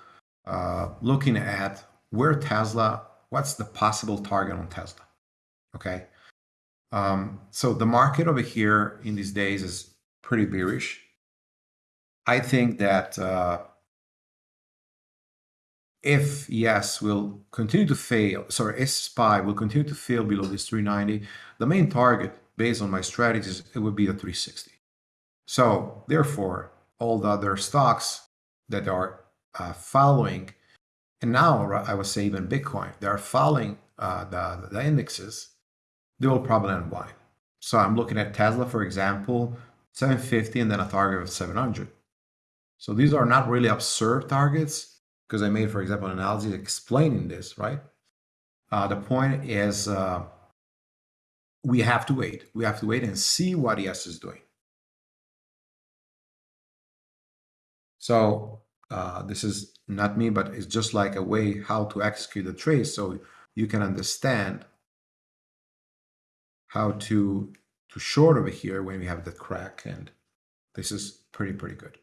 [SPEAKER 3] uh, looking at where Tesla, what's the possible target on Tesla? Okay. Um, so the market over here in these days is pretty bearish. I think that uh, if ES will continue to fail, sorry, if SPY will continue to fail below this 390, the main target based on my strategies, it would be the 360. So therefore, all the other stocks that are uh, following, and now I would say even Bitcoin, they are following uh, the, the indexes, they will probably unwind. So I'm looking at Tesla, for example, 750 and then a target of 700. So these are not really absurd targets because I made, for example, an analogy explaining this, right? Uh, the point is uh, we have to wait. We have to wait and see what ES is doing. So uh, this is not me, but it's just like a way how to execute the trade so you can understand how to to short over here when we have the crack and this is pretty pretty good.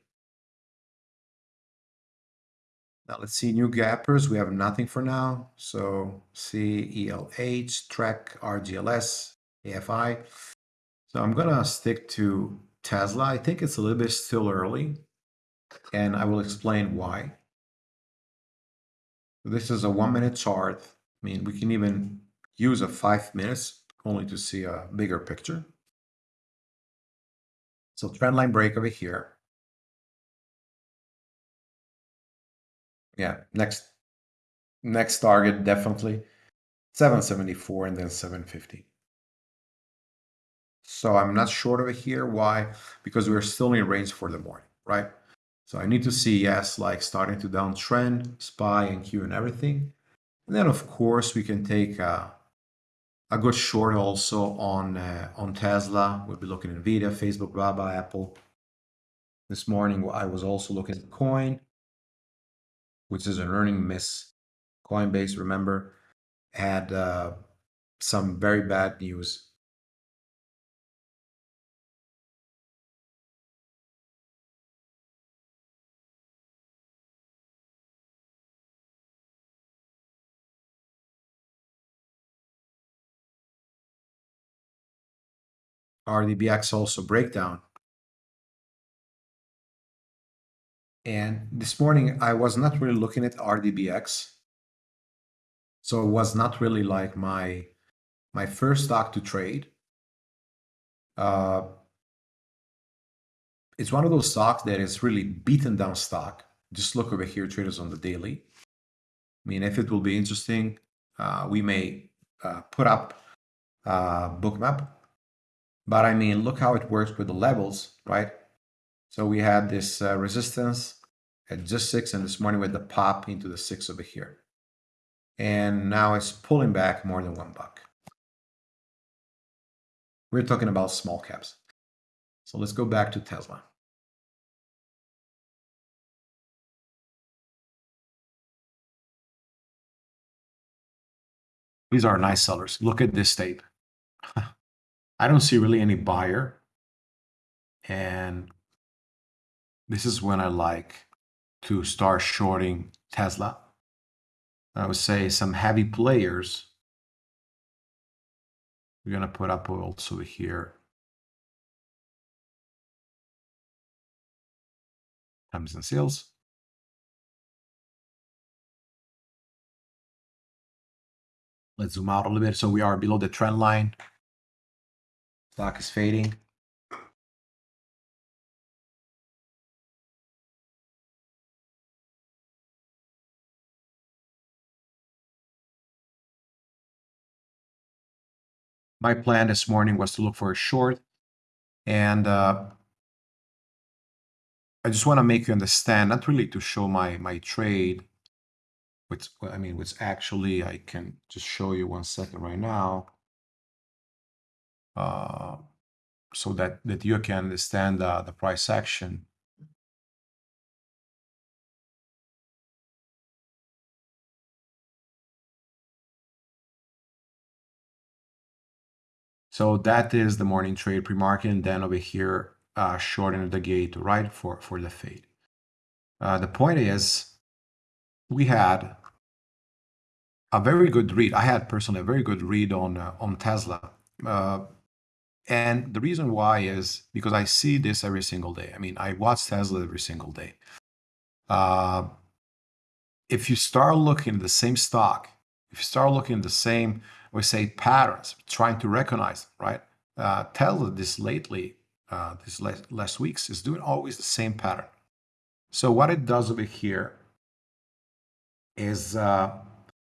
[SPEAKER 3] Now let's see new gappers. We have nothing for now. So CELH, TREC, RGLS, AFI. So I'm gonna stick to Tesla. I think it's a little bit still early and I will explain why. This is a one minute chart. I mean, we can even use a five minutes only to see a bigger picture. So trend line break over here. Yeah, next next target definitely 774 and then 750. So I'm not short over here. Why? Because we're still in range for the morning, right? So I need to see ES, like starting to downtrend, SPY and Q and everything. And then of course we can take a, a got short also on uh, on Tesla. We'll be looking at Nvidia, Facebook, Baba, Apple. This morning I was also looking at Coin, which is an earning miss. Coinbase, remember, had uh, some very bad news RDBX also breakdown. And this morning I was not really looking at RDBX. So it was not really like my my first stock to trade. Uh, it's one of those stocks that is really beaten down stock. Just look over here, traders on the daily. I mean, if it will be interesting, uh, we may uh, put up uh, bookmap but I mean, look how it works with the levels, right? So we had this uh, resistance at just six and this morning with the pop into the six over here. And now it's pulling back more than one buck. We're talking about small caps. So let's go back to Tesla. These are nice sellers. Look at this tape. I don't see really any buyer. And this is when I like to start shorting Tesla. I would say some heavy players We're going to put up also here. Times and sales. Let's zoom out a little bit. So we are below the trend line. Stock is fading. My plan this morning was to look for a short and uh, I just want to make you understand, not really to show my my trade, which I mean, which actually I can just show you one second right now, so that that you can understand the, the price action. So that is the morning trade pre-market, and then over here, uh, shorten the gate right for for the fade. Uh, the point is, we had a very good read. I had personally a very good read on uh, on Tesla, uh, and the reason why is because I see this every single day. I mean, I watch Tesla every single day. Uh, if you start looking at the same stock, if you start looking at the same, we say patterns, trying to recognize, right? Uh, Tesla this lately, uh, these last, last weeks, is doing always the same pattern. So what it does over here is uh,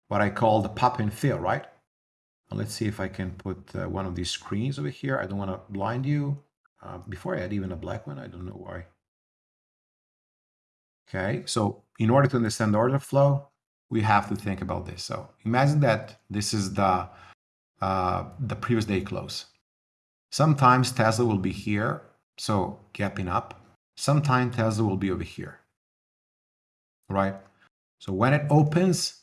[SPEAKER 3] what I call the pop and fill, right? Let's see if I can put uh, one of these screens over here. I don't want to blind you. Uh, before I add even a black one, I don't know why. Okay, so in order to understand the order flow, we have to think about this. So imagine that this is the uh, the previous day close. Sometimes Tesla will be here, so gapping up. Sometimes Tesla will be over here, right? So when it opens,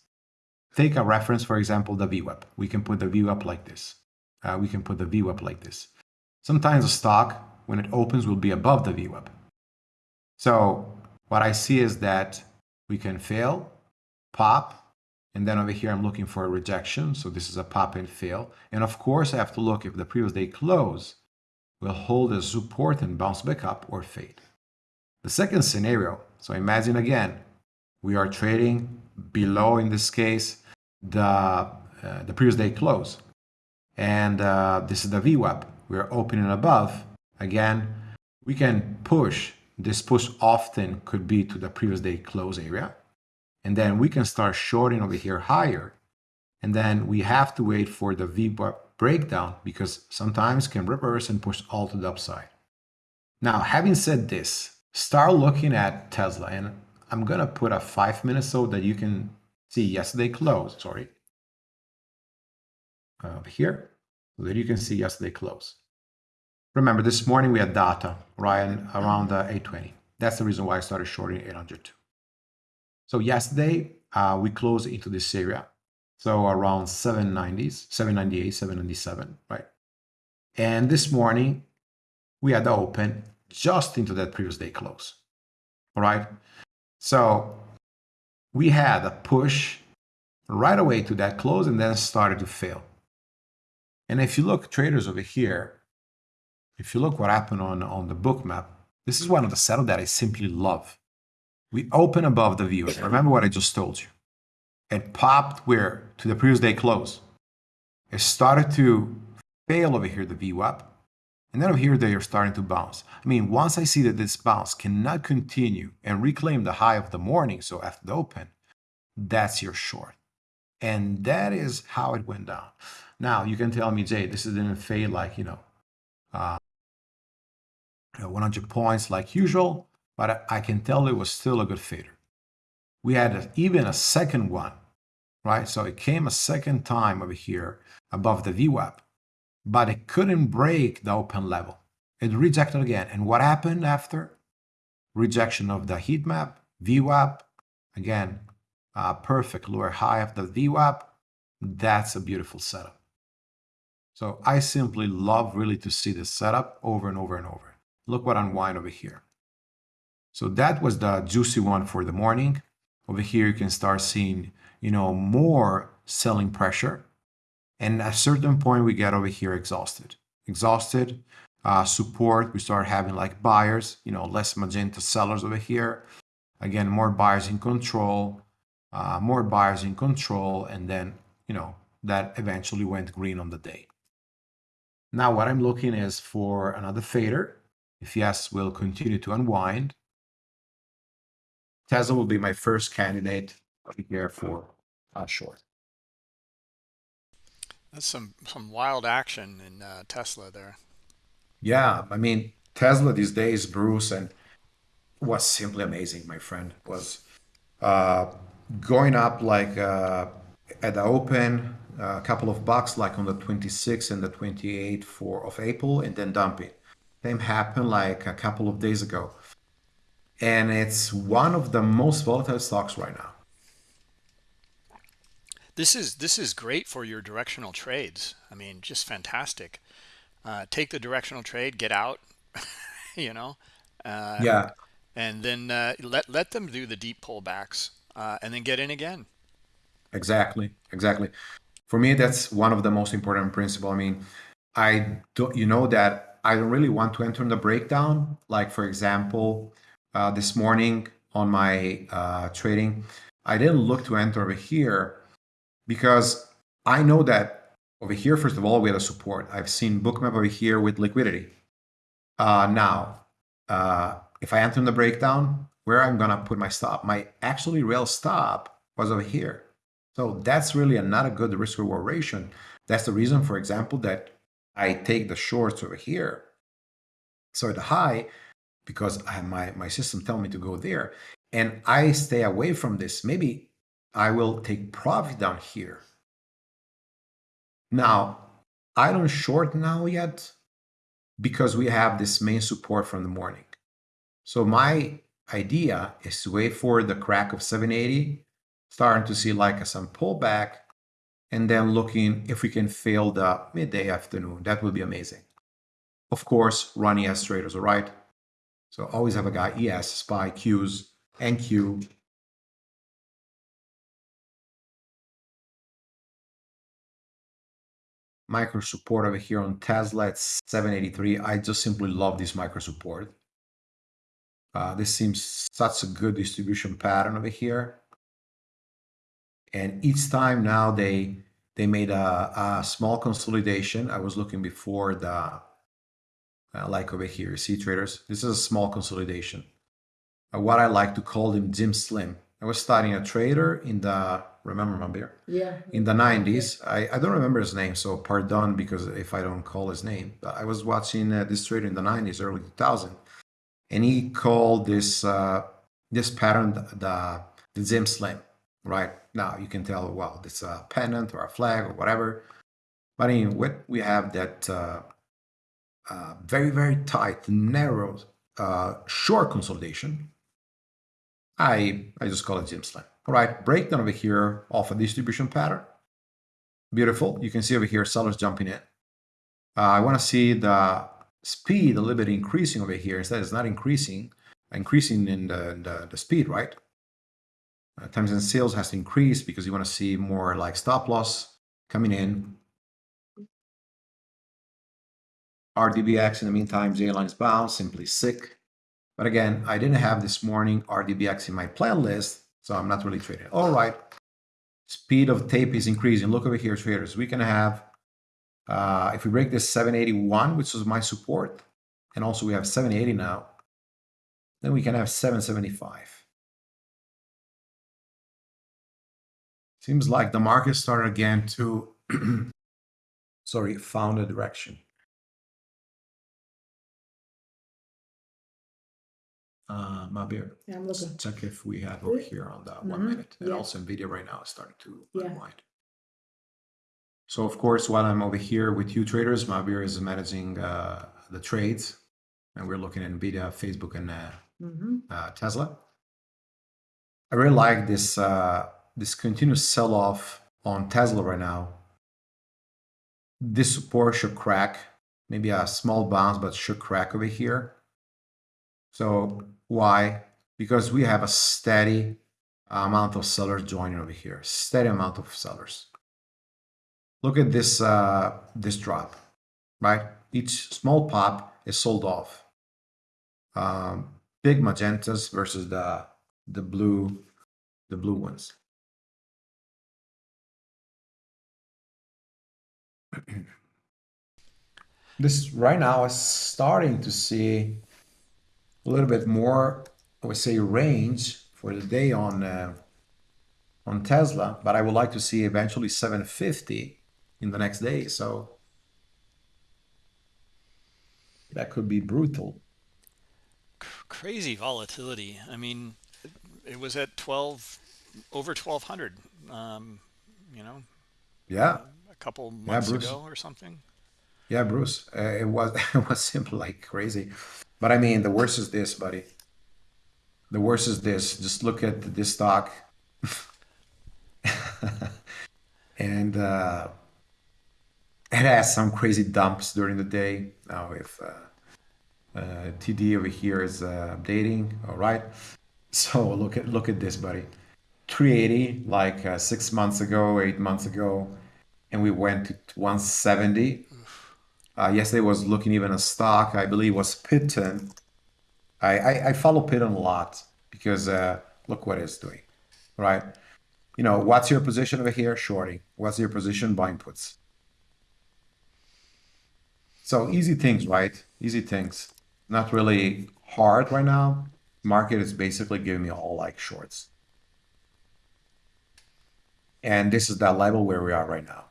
[SPEAKER 3] take a reference, for example, the VWAP. We can put the VWAP like this. Uh, we can put the VWAP like this. Sometimes a stock, when it opens, will be above the VWAP. So what I see is that we can fail, pop, and then over here I'm looking for a rejection. So this is a pop and fail. And of course, I have to look if the previous day close will hold as support and bounce back up or fade. The second scenario, so imagine again, we are trading below, in this case, the, uh, the previous day close. And uh, this is the VWAP. We're opening above. Again, we can push. This push often could be to the previous day close area. And then we can start shorting over here higher. And then we have to wait for the VWAP breakdown because sometimes can reverse and push all to the upside. Now, having said this, start looking at Tesla. And I'm going to put a five minutes so that you can see yesterday close, sorry, over here, so you can see yesterday close. Remember, this morning we had data right around uh, 820. That's the reason why I started shorting 802. So yesterday uh, we closed into this area. So around 790s, 798, 797, right? And this morning we had the open just into that previous day close. All right. So we had a push right away to that close and then started to fail. And if you look traders over here, if you look what happened on, on the Bookmap, this is one of the setup that I simply love. We open above the view. Remember what I just told you. It popped where? To the previous day close. It started to fail over here, the VWAP. And then over here, they are starting to bounce. I mean, once I see that this bounce cannot continue and reclaim the high of the morning, so after the open, that's your short. And that is how it went down. Now, you can tell me, Jay, this didn't fade like, you know, uh, 100 points like usual, but I can tell it was still a good fader. We had a, even a second one, right? So it came a second time over here above the VWAP but it couldn't break the open level. It rejected again. And what happened after? Rejection of the heat map, VWAP, again, uh, perfect lower high of the VWAP. That's a beautiful setup. So I simply love really to see this setup over and over and over. Look what unwind over here. So that was the juicy one for the morning. Over here, you can start seeing, you know, more selling pressure And at a certain point, we get over here exhausted. Exhausted, uh, support, we start having like buyers, you know, less magenta sellers over here. Again, more buyers in control, uh, more buyers in control, and then, you know, that eventually went green on the day. Now what I'm looking is for another fader. If ES, we'll continue to unwind. Tesla will be my first candidate here for uh, short.
[SPEAKER 1] That's some some wild action in uh, Tesla there.
[SPEAKER 3] Yeah, I mean Tesla these days, Bruce, and was simply amazing. My friend was uh, going up like uh, at the open, a couple of bucks, like on the 26th and the 28th for of April, and then dumping. Same happened like a couple of days ago, and it's one of the most volatile stocks right now.
[SPEAKER 1] This is this is great for your directional trades. I mean, just fantastic. Uh, take the directional trade, get out, you know.
[SPEAKER 3] Uh, yeah.
[SPEAKER 1] And then uh, let let them do the deep pullbacks, uh, and then get in again.
[SPEAKER 3] Exactly, exactly. For me, that's one of the most important principle. I mean, I don't, you know, that I don't really want to enter in the breakdown. Like for example, uh, this morning on my uh, trading, I didn't look to enter over here because I know that over here, first of all, we had a support. I've seen bookmap over here with liquidity. Uh, now, uh, if I enter in the breakdown, where I'm gonna put my stop, my actually real stop was over here. So that's really a, not a good risk reward ratio. That's the reason, for example, that I take the shorts over here. So the high, because I, my, my system tell me to go there, and I stay away from this. Maybe I will take profit down here. Now, I don't short now yet because we have this main support from the morning. So my idea is to wait for the crack of 780, starting to see like some pullback, and then looking if we can fail the midday afternoon. That would be amazing. Of course, running as traders, all right? So always have a guy ES, SPY, Qs, NQ, micro support over here on Tesla at 783. I just simply love this micro support. Uh, this seems such a good distribution pattern over here. And each time now they they made a, a small consolidation. I was looking before the uh, like over here, see traders. This is a small consolidation. Uh, what I like to call them Jim Slim. I was studying a trader in the remember Mabir?
[SPEAKER 4] Yeah.
[SPEAKER 3] In the 90s, I, I don't remember his name, so pardon because if I don't call his name. But I was watching uh, this trader in the 90s, early 2000, and he called this uh, this pattern the the Zim Slim. Right now, you can tell, well, it's a pennant or a flag or whatever. But in what we have that uh, uh, very very tight, narrow, uh, short consolidation. I I just call it Zim Slim. Right, breakdown over here of a distribution pattern. Beautiful. You can see over here sellers jumping in. Uh, I want to see the speed a little bit increasing over here. Instead, it's not increasing, increasing in the, the, the speed, right? Uh, times and sales has to increase because you want to see more like stop loss coming in. RDBX in the meantime, J-lines bounce, simply sick. But again, I didn't have this morning RDBX in my plan list so I'm not really trading. All right. Speed of tape is increasing. Look over here, traders. We can have, uh, if we break this 781, which was my support, and also we have 780 now, then we can have 775. Seems like the market started again to, sorry, found a direction. Uh, Mabir.
[SPEAKER 4] Yeah, I'm looking.
[SPEAKER 3] Check if we have over here on that one
[SPEAKER 4] Mhm,
[SPEAKER 3] minute. And
[SPEAKER 4] yeah.
[SPEAKER 3] also NVIDIA right now is starting to
[SPEAKER 4] Yeah.
[SPEAKER 3] unwind. So of course, while I'm over here with you traders, Mabir is managing uh, the trades. And we're looking at NVIDIA, Facebook, and uh,
[SPEAKER 4] hmm
[SPEAKER 3] uh, Tesla. I really like this uh, this continuous sell-off on Tesla right now. This support should crack, maybe a small bounce, but should crack over here. So why? Because we have a steady amount of sellers joining over here, steady amount of sellers. look at this uh, this drop, right? Each small pop is sold off. Um, big magentas versus the the blue the blue ones. this right now is starting to see a little bit more, I would say, range for the day on uh, on Tesla, but I would like to see eventually 750 in the next day. So that could be brutal.
[SPEAKER 1] Crazy volatility. I mean, it was at 12 over 1200 um, you know
[SPEAKER 3] yeah
[SPEAKER 1] a couple months yeah, ago or something
[SPEAKER 3] yeah bruce uh, it was it was simply like crazy but i mean the worst is this buddy. The worst is this. Just look at this stock. And uh it has some crazy dumps during the day. Now if uh, uh td over here is uh, updating all right. So look at look at this, buddy. 380 like uh, six months ago, eight months ago, and we went to 170. Uh, yesterday was looking even a stock. I believe was Peloton. I, I, I follow Peloton a lot because uh, look what it's doing, right? You know, what's your position over here? Shorting. What's your position? Buying puts. So easy things, right? Easy things. Not really hard right now market is basically giving me all like shorts. And this is that level where we are right now.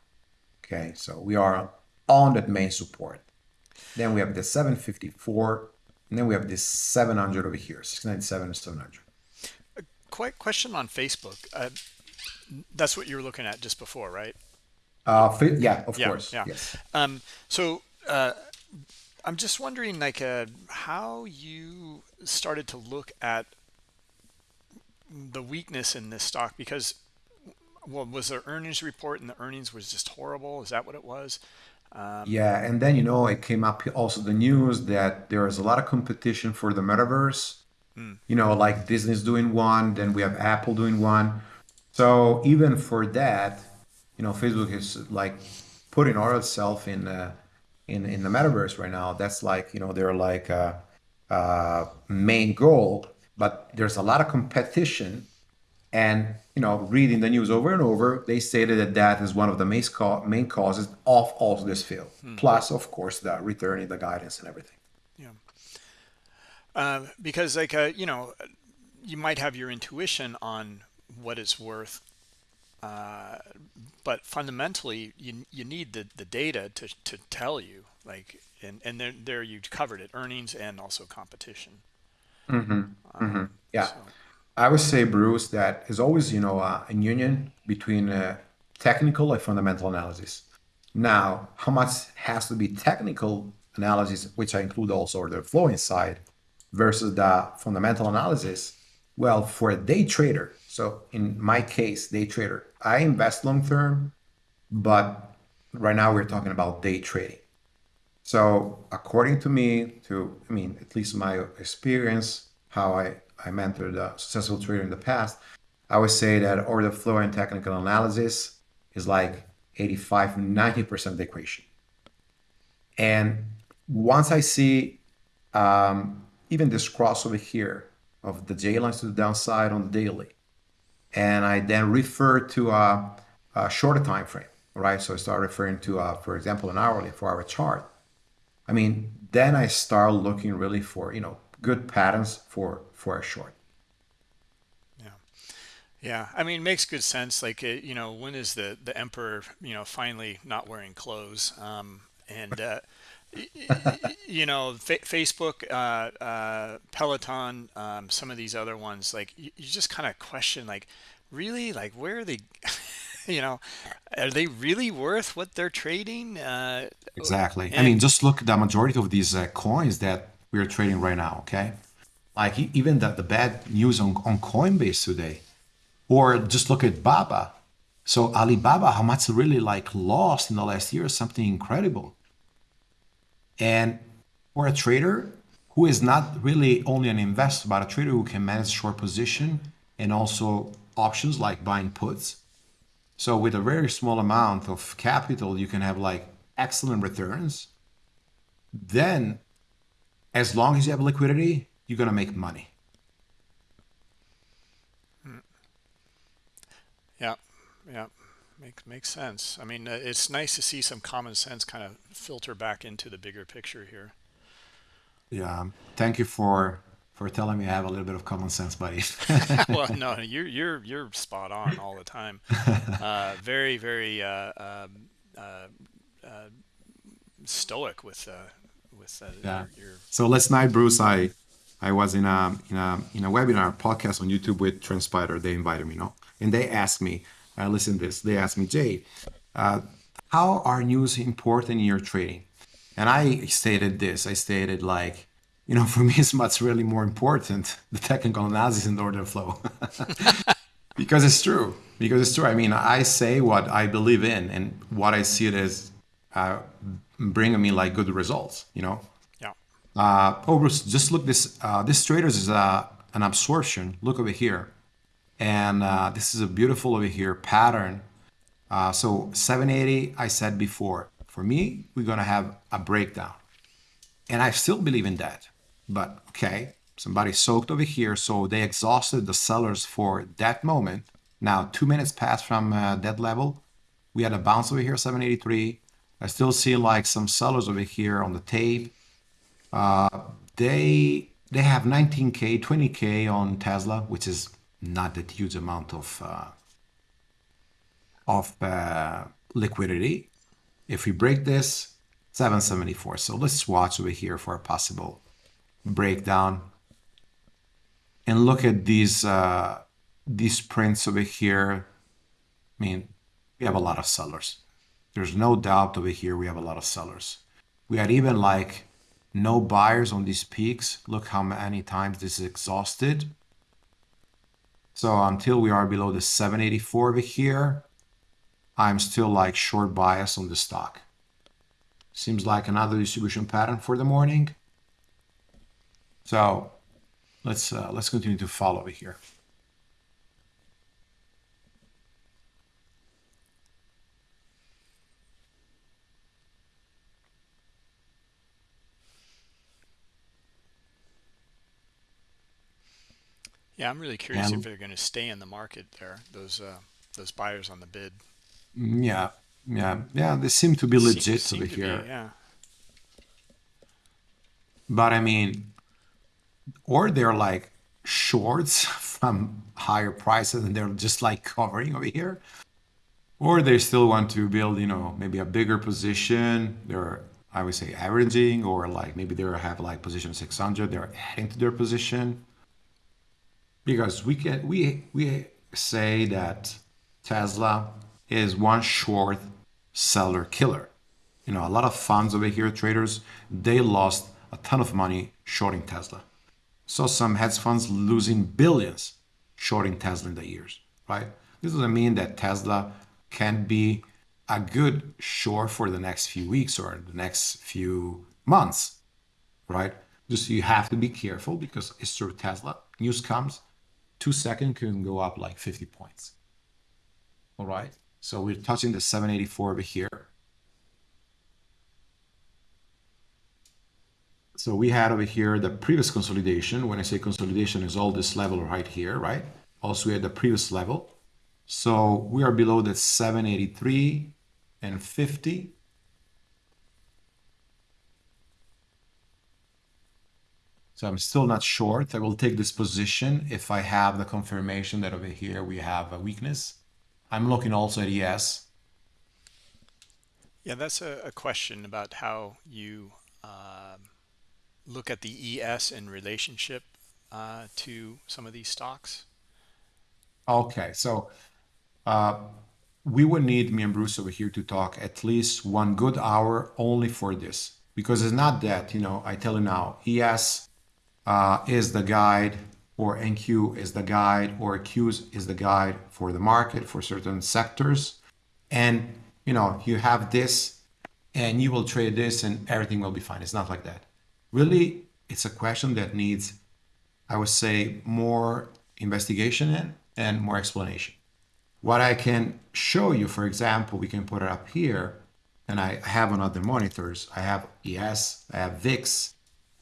[SPEAKER 3] Okay, so we are on that main support. Then we have the 754, and then we have this 700 over here, 697 and 700.
[SPEAKER 1] A quick question on Facebook. Uh, that's what you were looking at just before, right?
[SPEAKER 3] Uh, yeah, of yeah, course. Yeah. Yes.
[SPEAKER 1] Um, so uh, I'm just wondering, like, uh, how you started to look at the weakness in this stock because, well, was there earnings report and the earnings was just horrible? Is that what it was?
[SPEAKER 3] Um, yeah, and then you know it came up also the news that there is a lot of competition for the metaverse. Mm. You know, like Disney's doing one, then we have Apple doing one. So even for that, you know, Facebook is like putting all itself in. Uh, in in the metaverse right now that's like you know they're like a, a main goal but there's a lot of competition and you know reading the news over and over they stated that that is one of the main, main causes of also this field hmm. plus of course the returning the guidance and everything
[SPEAKER 1] yeah uh, because like uh, you know you might have your intuition on what it's worth uh, but fundamentally, you you need the the data to to tell you like and and there there you covered it earnings and also competition.
[SPEAKER 3] Mm-hmm. Um, mm-hmm. Yeah, so. I would say Bruce that is always you know uh, a union between uh, technical and fundamental analysis. Now, how much has to be technical analysis, which I include also the flow inside, versus the fundamental analysis? Well, for a day trader, so in my case, day trader, I invest long term, but right now we're talking about day trading. So according to me, to I mean, at least my experience, how I, I mentored a successful trader in the past, I would say that order flow and technical analysis is like 85, 90% of the equation. And once I see um, even this crossover here of the J lines to the downside on the daily, and I then refer to a, a shorter time frame, right? So I start referring to, uh, for example, an hourly four-hour chart. I mean, then I start looking really for you know good patterns for for a short.
[SPEAKER 1] Yeah, yeah. I mean, makes good sense. Like you know, when is the the emperor you know finally not wearing clothes? Um, and uh, you know, Facebook, uh, uh, Peloton, um, some of these other ones, like you, you just kind of question, like, really, like, where are they? you know, are they really worth what they're trading? Uh,
[SPEAKER 3] exactly. I mean, just look at the majority of these uh, coins that we're trading right now. Okay, like even the the bad news on on Coinbase today, or just look at Baba. So Alibaba, how much really like lost in the last year? Something incredible and for a trader who is not really only an investor, but a trader who can manage short position and also options like buying puts, So with a very small amount of capital, you can have like excellent returns. Then, as long as you have liquidity, you're gonna make money.
[SPEAKER 1] Yeah, yeah, makes makes sense. I mean, uh, it's nice to see some common sense kind of filter back into the bigger picture here.
[SPEAKER 3] Yeah, thank you for for telling me I have a little bit of common sense, buddy.
[SPEAKER 1] well, no, you're you're you're spot on all the time. Uh, very very uh, um, uh, uh, stoic with uh, with
[SPEAKER 3] yeah. Your, your... So last night, Bruce, I I was in a in a in a webinar podcast on YouTube with Transpider. They invited me, no, and they asked me, uh, listen to this. They asked me, Jay, how are news important in your trading? And I stated this. I stated like you know, for me, it's much really more important the technical analysis and order flow because it's true. Because it's true. I mean, I say what I believe in and what I see it as uh, bringing me like good results. You know. Uh, oh, just look this. Uh, this traders is uh, an absorption. Look over here, and uh, this is a beautiful over here pattern. Uh, so 780, I said before. For me, we're gonna have a breakdown, and I still believe in that. But okay, somebody soaked over here, so they exhausted the sellers for that moment. Now, two minutes passed from uh, that level. We had a bounce over here, 783. I still see like some sellers over here on the tape. Uh, they they have 19k, 20k on Tesla, which is not that huge amount of uh, of uh, liquidity. If we break this, 774. So let's watch over here for a possible breakdown and look at these uh, these prints over here. I mean, we have a lot of sellers. There's no doubt over here we have a lot of sellers. We had even like no buyers on these peaks. Look how many times this is exhausted. So until we are below the 784 over here, I'm still like short bias on the stock. Seems like another distribution pattern for the morning. So let's uh, let's continue to follow it here.
[SPEAKER 1] Yeah, I'm really curious and, if they're going to stay in the market there. Those uh, those buyers on the bid.
[SPEAKER 3] Mm, yeah, yeah, yeah. They seem to be legit seem, over here. Be,
[SPEAKER 1] yeah.
[SPEAKER 3] But I mean, or they're like shorts from higher prices and they're just like covering over here or they still want to build you know maybe a bigger position they're i would say averaging or like maybe they have like position 600 they're adding to their position because we can we we say that tesla is one short seller killer you know a lot of funds over here traders they lost a ton of money shorting tesla saw some hedge funds losing billions shorting Tesla in the years, right? This doesn't mean that Tesla can be a good short for the next few weeks or the next few months, right? Just you have to be careful because it's true Tesla. News comes, two seconds can go up like 50 points. All right. So we're touching the 784 over here. So we had over here the previous consolidation. When I say consolidation is all this level right here, right? Also we had the previous level. So we are below the 783 and 50. So I'm still not short. I will take this position if I have the confirmation that over here we have a weakness. I'm looking also at ES.
[SPEAKER 1] Yeah, that's a, a question about how you um, look at the ES in relationship uh, to some of these stocks?
[SPEAKER 3] Okay, so uh, we would need me and Bruce over here to talk at least one good hour only for this because it's not that you know I tell you now ES uh, is the guide or NQ is the guide or Q is the guide for the market for certain sectors and you know you have this and you will trade this and everything will be fine it's not like that really it's a question that needs, I would say, more investigation in and more explanation. what I can show you, for example, we can put it up here, and I have on other monitors. I have ES, I have VIX,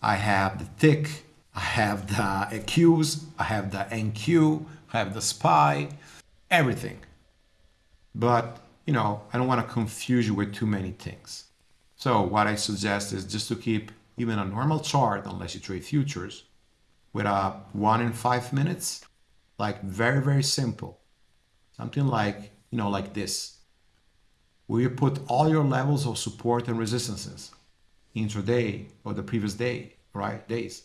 [SPEAKER 3] I have the tick, I have the AQs, I have the NQ, I have the SPY, everything. But, you know, I don't want to confuse you with too many things. So what I suggest is just to keep even a normal chart, unless you trade futures, with a one in five minutes, like very, very simple. Something like, you know, like this. Where you put all your levels of support and resistances intraday or the previous day, right? Days.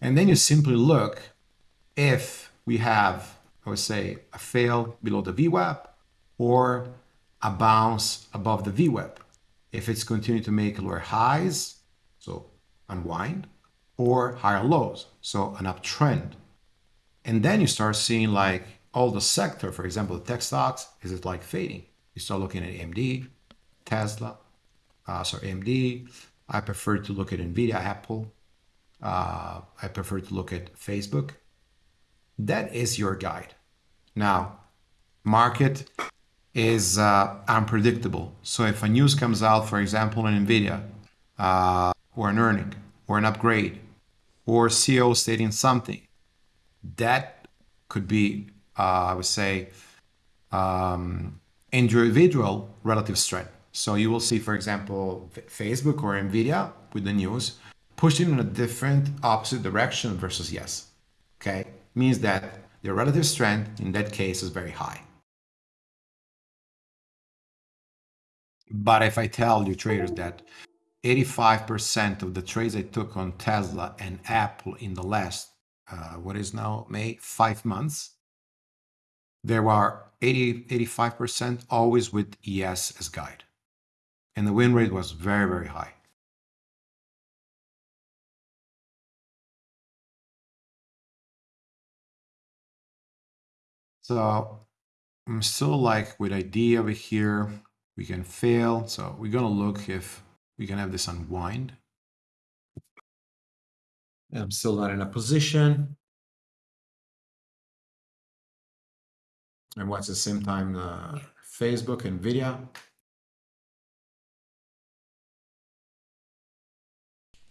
[SPEAKER 3] And then you simply look if we have, I would say, a fail below the VWAP or a bounce above the VWAP. If it's continuing to make lower highs, so unwind, or higher lows, so an uptrend. And then you start seeing like all the sector, for example, the tech stocks, is it like fading? You start looking at AMD, Tesla, uh, sorry, AMD. I prefer to look at NVIDIA, Apple. Uh, I prefer to look at Facebook. That is your guide. Now, market is uh, unpredictable. So if a news comes out, for example, in NVIDIA, uh, or an earning, or an upgrade, or CEO stating something, that could be, uh, I would say, um, individual relative strength. So you will see, for example, Facebook or NVIDIA with the news pushing in a different opposite direction versus ES. Okay, means that the relative strength in that case is very high. But if I tell you traders that 85% of the trades I took on Tesla and Apple in the last, uh, what is now May, five months, there were 80, 85% always with ES as guide. And the win rate was very, very high. So I'm still like with ID over here, we can fail. So we're gonna look if we can have this unwind. I'm still not in a position. And what's the same time uh, Facebook and video.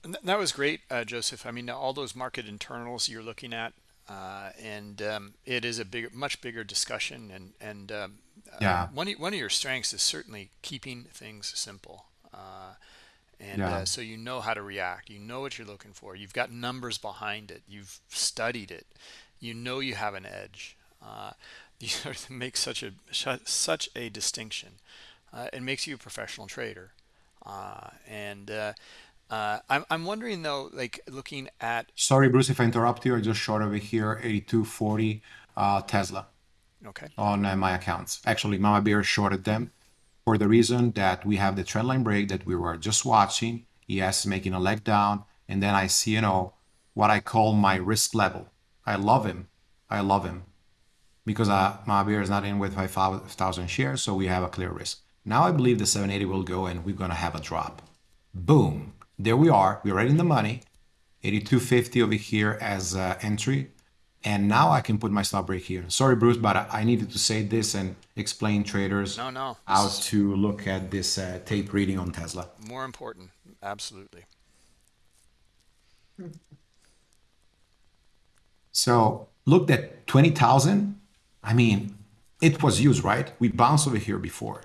[SPEAKER 1] That was great, uh, Joseph. I mean, all those market internals you're looking at, uh, and um, it is a big, much bigger discussion. And and um, uh, yeah, one one of your strengths is certainly keeping things simple. Uh, and yeah. uh, so you know how to react. You know what you're looking for. You've got numbers behind it. You've studied it. You know you have an edge. Uh, you make such a such a distinction. Uh, it makes you a professional trader. Uh, and uh, uh, I'm, I'm wondering though like looking at
[SPEAKER 3] sorry bruce if i interrupt you i just short over here 8240 tesla
[SPEAKER 1] okay
[SPEAKER 3] on my accounts actually mama bear shorted them for the reason that we have the trendline break that we were just watching. Yes, making a leg down. And then I see, you know, what I call my risk level. I love him. I love him because uh, Bear is not in with 5,000 shares, so we have a clear risk. Now I believe the 780 will go and we're going to have a drop. Boom. There we are. We're right in the money. 8250 over here as uh, entry. And now I can put my stop break here. Sorry, Bruce, but I needed to say this and explain traders
[SPEAKER 1] no, no.
[SPEAKER 3] how to look at this uh, tape reading on Tesla.
[SPEAKER 1] More important, absolutely.
[SPEAKER 3] So looked at 20,000. I mean, it was used, right? We bounced over here before.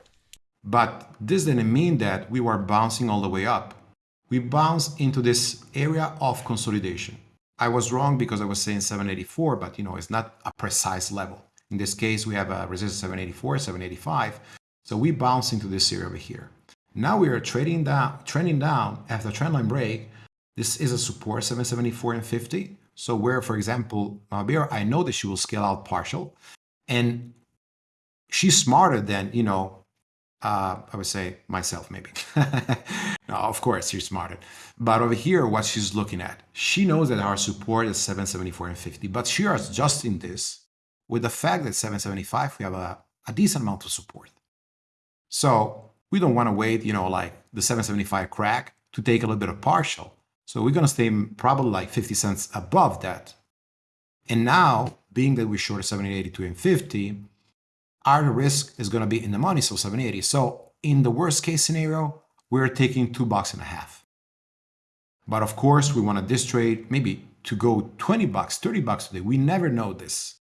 [SPEAKER 3] But this didn't mean that we were bouncing all the way up. We bounce into this area of consolidation. I was wrong because I was saying 784, but you know, it's not a precise level. In this case, we have a resistance 784, 785. So we bounce into this area over here. Now we are trading down, trending down after trendline break. This is a support 774 and 50. So where, for example, Mabir, I know that she will scale out partial and she's smarter than, you know, uh, I would say myself maybe. no, of course, she's smarter. But over here, what she's looking at, she knows that our support is 774 and 50, but she is adjusting this with the fact that 775, we have a, a decent amount of support. So we don't want to wait, you know, like the 775 crack to take a little bit of partial. So we're going to stay probably like 50 cents above that. And now, being that we short 782 and 50, our risk is going to be in the money, so 780. So in the worst case scenario, we're taking two bucks and a half. But of course, we want to this trade maybe to go 20 bucks, 30 bucks today. We never know this.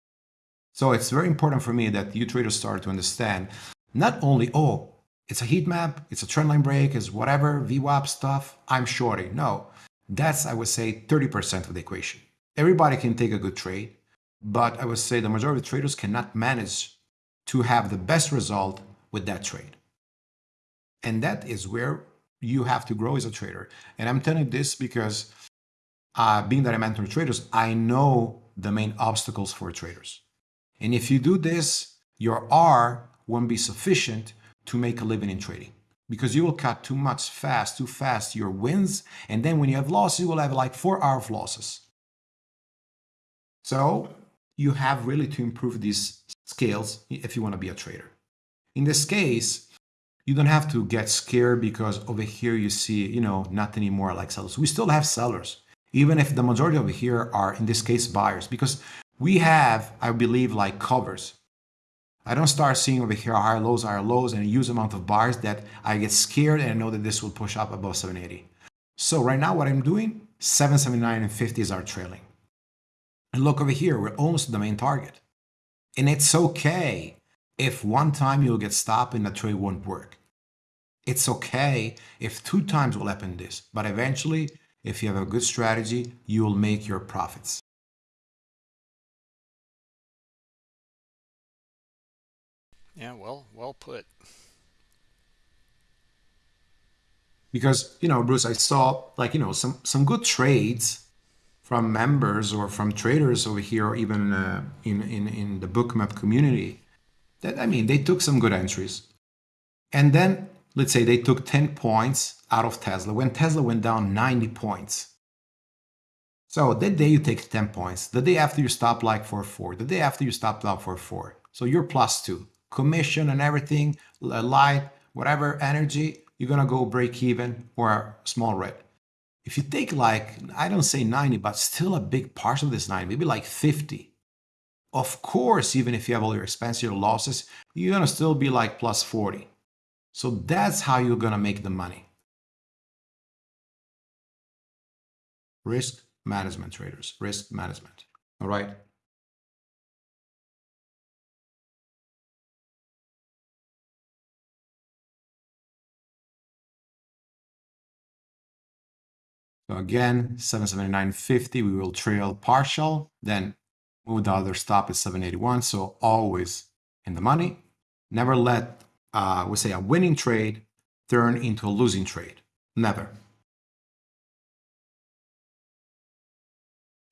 [SPEAKER 3] So it's very important for me that you traders start to understand not only, oh, it's a heat map, it's a trendline break, it's whatever, VWAP stuff, I'm shorting. No, that's, I would say, 30% of the equation. Everybody can take a good trade, but I would say the majority of traders cannot manage to have the best result with that trade. And that is where you have to grow as a trader. And I'm telling you this because uh, being that I mentor traders, I know the main obstacles for traders. And if you do this, your R won't be sufficient to make a living in trading because you will cut too much fast, too fast your wins. And then when you have losses, you will have like four hour of losses. So you have really to improve these scales if you want to be a trader. In this case, you don't have to get scared because over here you see, you know, not anymore like sellers. We still have sellers, even if the majority over here are, in this case, buyers, because we have, I believe, like covers. I don't start seeing over here higher lows, higher lows, and a huge amount of buyers that I get scared and I know that this will push up above 780. So right now what I'm doing, 779 and 50 is our trailing. And look over here, we're almost the main target. And it's okay if one time you'll get stopped and the trade won't work. It's okay if two times will happen this, but eventually, if you have a good strategy, you will make your profits.
[SPEAKER 1] Yeah, well, well put.
[SPEAKER 3] Because, you know, Bruce, I saw like, you know, some, some good trades from members or from traders over here, or even uh, in, in, in the bookmap community that, I mean, they took some good entries. And then let's say they took 10 points out of Tesla when Tesla went down 90 points. So that day you take 10 points. The day after you stop like for 4. The day after you stop out for 4. So you're plus 2. Commission and everything, light, whatever energy, you're to go break even or small red. If you take like, I don't say 90, but still a big part of this 90, maybe like 50. Of course, even if you have all your expenses, your losses, you're going to still be like plus 40. So that's how you're going to make the money. Risk management traders, risk management. All right. So again, 779.50, we will trail partial, then move the other stop at 781. So always in the money. Never let uh, we say a winning trade turn into a losing trade. Never.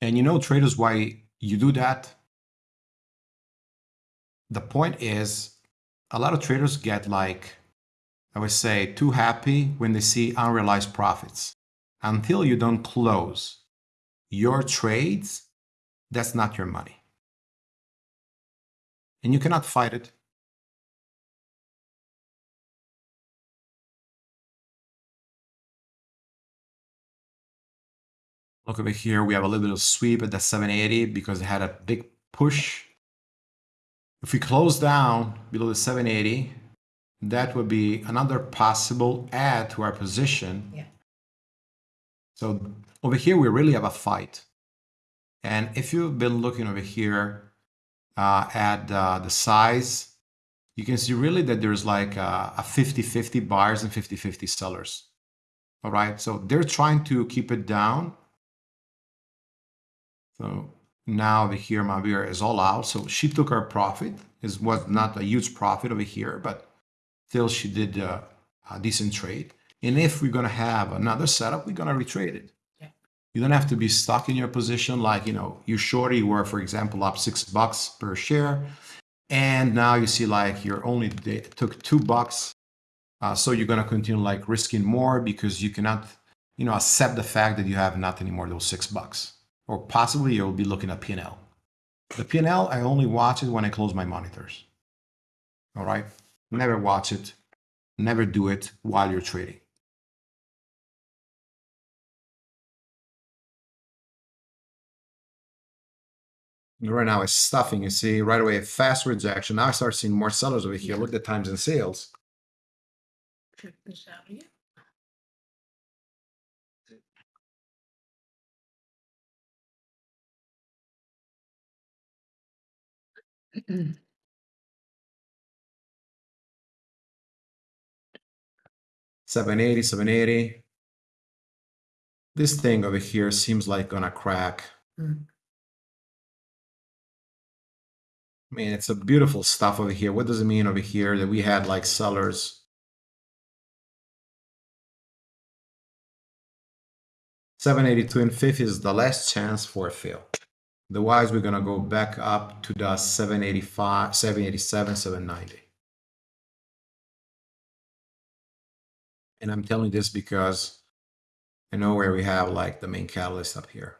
[SPEAKER 3] And you know, traders, why you do that? The point is, a lot of traders get like, I would say, too happy when they see unrealized profits. Until you don't close your trades, that's not your money. And you cannot fight it. Look over here, we have a little bit of sweep at the 780 because it had a big push. If we close down below the 780, that would be another possible add to our position.
[SPEAKER 4] Yeah.
[SPEAKER 3] So over here, we really have a fight. And if you've been looking over here uh, at uh, the size, you can see really that there's like a 50-50 buyers and 50-50 sellers. All right, so they're trying to keep it down so now over here, Mabir is all out. So she took her profit. It was not a huge profit over here, but still she did a, a decent trade. And if we're going to have another setup, we're going to retrade it.
[SPEAKER 4] Yeah.
[SPEAKER 3] You don't have to be stuck in your position like, you know, you shorty were, for example, up six bucks per share. And now you see like you're only took two bucks. Uh, so you're going to continue like risking more because you cannot, you know, accept the fact that you have not anymore those six bucks or possibly you'll be looking at P&L. The P&L, I only watch it when I close my monitors. All right? Never watch it. Never do it while you're trading. Right now it's stuffing. You see right away a fast rejection. Now I start seeing more sellers over here. Look at the times and sales.
[SPEAKER 4] Check this out.
[SPEAKER 3] Seven eighty, seven eighty. This thing over here seems like gonna crack.
[SPEAKER 4] Mm.
[SPEAKER 3] I mean, it's a beautiful stuff over here. What does it mean over here that we had like sellers? Seven eighty-two and fifth is the last chance for a fill. Otherwise, we're gonna go back up to the 785, 787, 790. And I'm telling this because I know where we have like the main catalyst up here.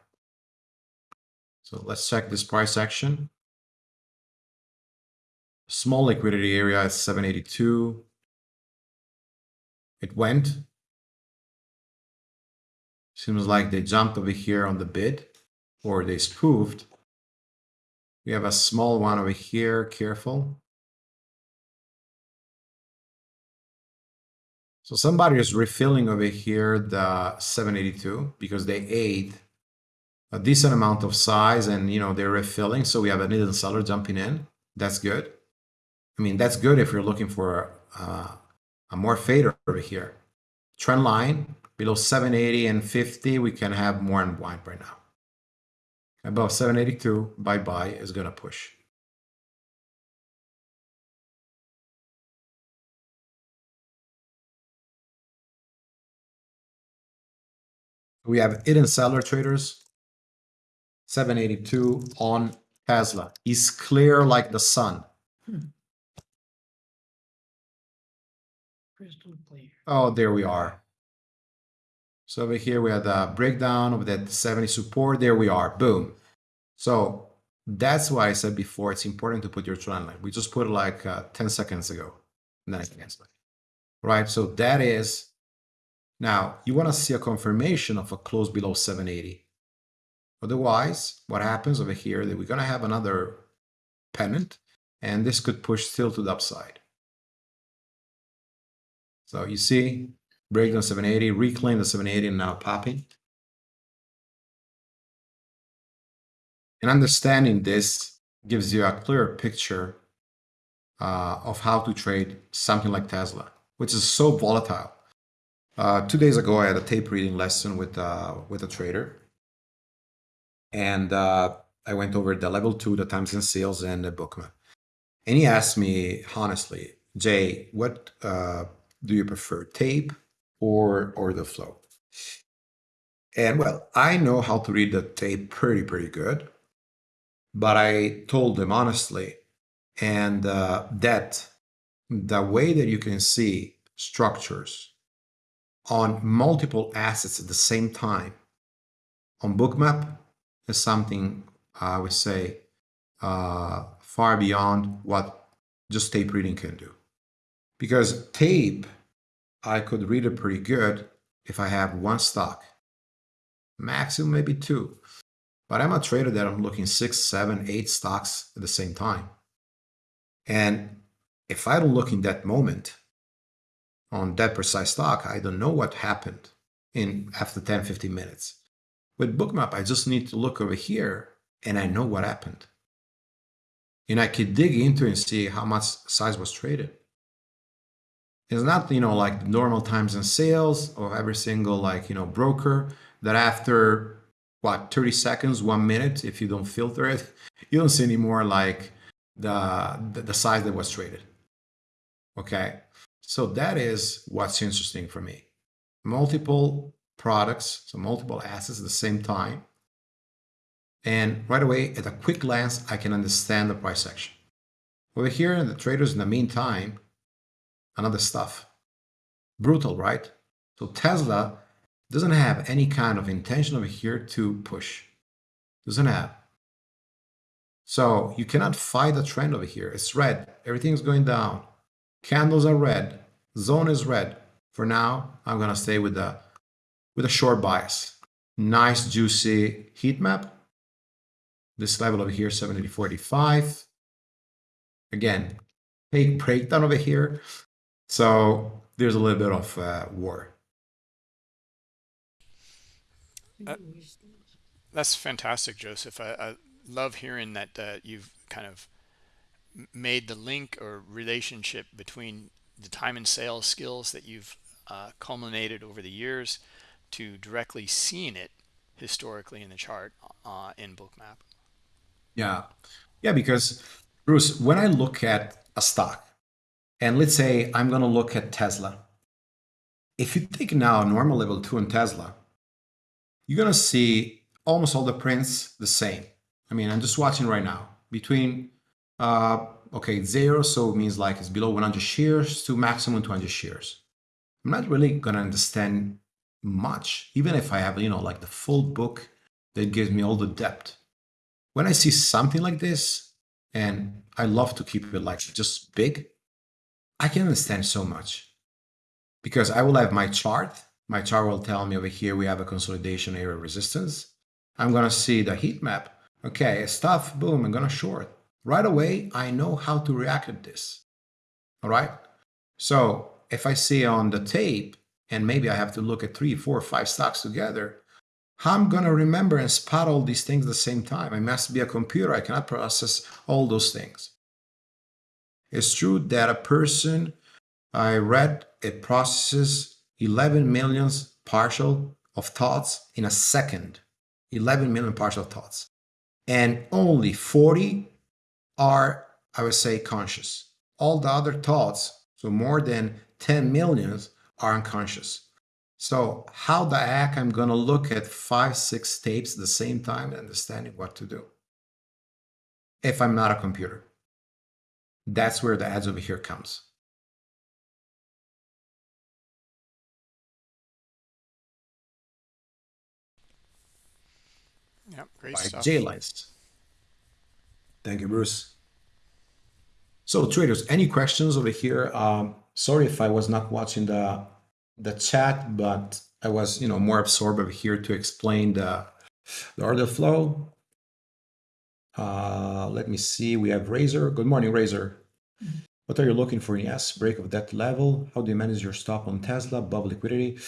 [SPEAKER 3] So let's check this price action. Small liquidity area is 782. It went. Seems like they jumped over here on the bid or they spoofed. We have a small one over here, careful. So somebody is refilling over here the 782 because they ate a decent amount of size and you know they're refilling. So we have a hidden seller jumping in. That's good. I mean, that's good if you're looking for uh, a more fader over here. Trend line below 780 and 50, we can have more unwind right now. Above 782, bye-bye is going to push. We have hidden seller traders. 782 on Tesla. Is clear like the sun.
[SPEAKER 4] Hmm. Crystal clear.
[SPEAKER 3] Oh, there we are. So over here we had a breakdown of that 70 support. There we are. Boom. So that's why I said before it's important to put your trend line. We just put like uh, 10 seconds ago. I cancel it. Right. So that is now you want to see a confirmation of a close below 780. Otherwise, what happens over here that we're going to have another pennant and this could push still to the upside. So you see breakdown 780, reclaim the 780 and now popping. And understanding this gives you a clearer picture uh, of how to trade something like Tesla, which is so volatile. Uh, two days ago, I had a tape reading lesson with uh, with a trader, and uh, I went over the level two, the times and sales, and the bookmap. And he asked me honestly, Jay, what uh, do you prefer, tape or or the flow. And well, I know how to read the tape pretty pretty good, but I told them honestly, and uh, that the way that you can see structures on multiple assets at the same time on bookmap is something I would say uh, far beyond what just tape reading can do. Because tape I could read it pretty good if I have one stock, maximum maybe two. But I'm a trader that I'm looking six, seven, eight stocks at the same time. And if I don't look in that moment on that precise stock, I don't know what happened in after 10, 15 minutes. With Bookmap, I just need to look over here and I know what happened. And I could dig into and see how much size was traded. It's not, you know, like normal times and sales of every single like, you know, broker that after what 30 seconds, one minute, if you don't filter it, you don't see anymore like the, the, size that was traded. Okay. So that is what's interesting for me. Multiple products, so multiple assets at the same time. And right away, at a quick glance, I can understand the price action. Over here, in the traders in the meantime another stuff. Brutal, right? So Tesla doesn't have any kind of intention over here to push. Doesn't have. So you cannot fight the trend over here. It's red. Everything's going down. Candles are red. Zone is red. For now, I'm gonna stay with the with a short bias. Nice juicy heat map. this level over here, 784.85. Again, take breakdown over here. So there's a little bit of uh, war.
[SPEAKER 1] Uh, that's fantastic, Joseph. I, I love hearing that uh, you've kind of made the link or relationship between the time and sales skills that you've uh, culminated over the years to directly seeing it historically in the chart uh, in bookmap
[SPEAKER 3] yeah yeah because bruce when i look at a stock and let's say i'm going to look at tesla if you take now normal level 2 on tesla you're going to see almost all the prints the same i mean i'm just watching right now between uh, okay, zero, so it means like it's below 100 shares to maximum 200 shares. I'm not really going to understand much, even if I have, you know, like the full book that gives me all the depth. When I see something like this, and I love to keep it like just big, I can understand so much because I will have my chart. My chart will tell me over here we have a consolidation area resistance. I'm going to see the heat map. Okay, stuff, boom, I'm going to short right away, I know how to react to this. All right. So if I see on the tape, and maybe I have to look at three, four, five stocks together, I'm going to remember and spot all these things at the same time. I must be a computer. I cannot process all those things. It's true that a person I read it processes 11 millions partial of thoughts in a second. 11 million partial thoughts. And only 40 are, I would say, conscious. All the other thoughts, so more than 10 millions, are unconscious. So how the heck I'm going to look at five, six tapes at the same time, understanding what to do? If I'm not a computer. That's where the ads over here comes.
[SPEAKER 1] Yep, great By stuff.
[SPEAKER 3] Thank you, Bruce. So traders, any questions over here? Um, sorry if I was not watching the the chat, but I was, you know, more absorbed over here to explain the, the order flow. Uh, let me see. We have Razor. Good morning, Razor. What are you looking for? Yes, break of that level. How do you manage your stop on Tesla above liquidity?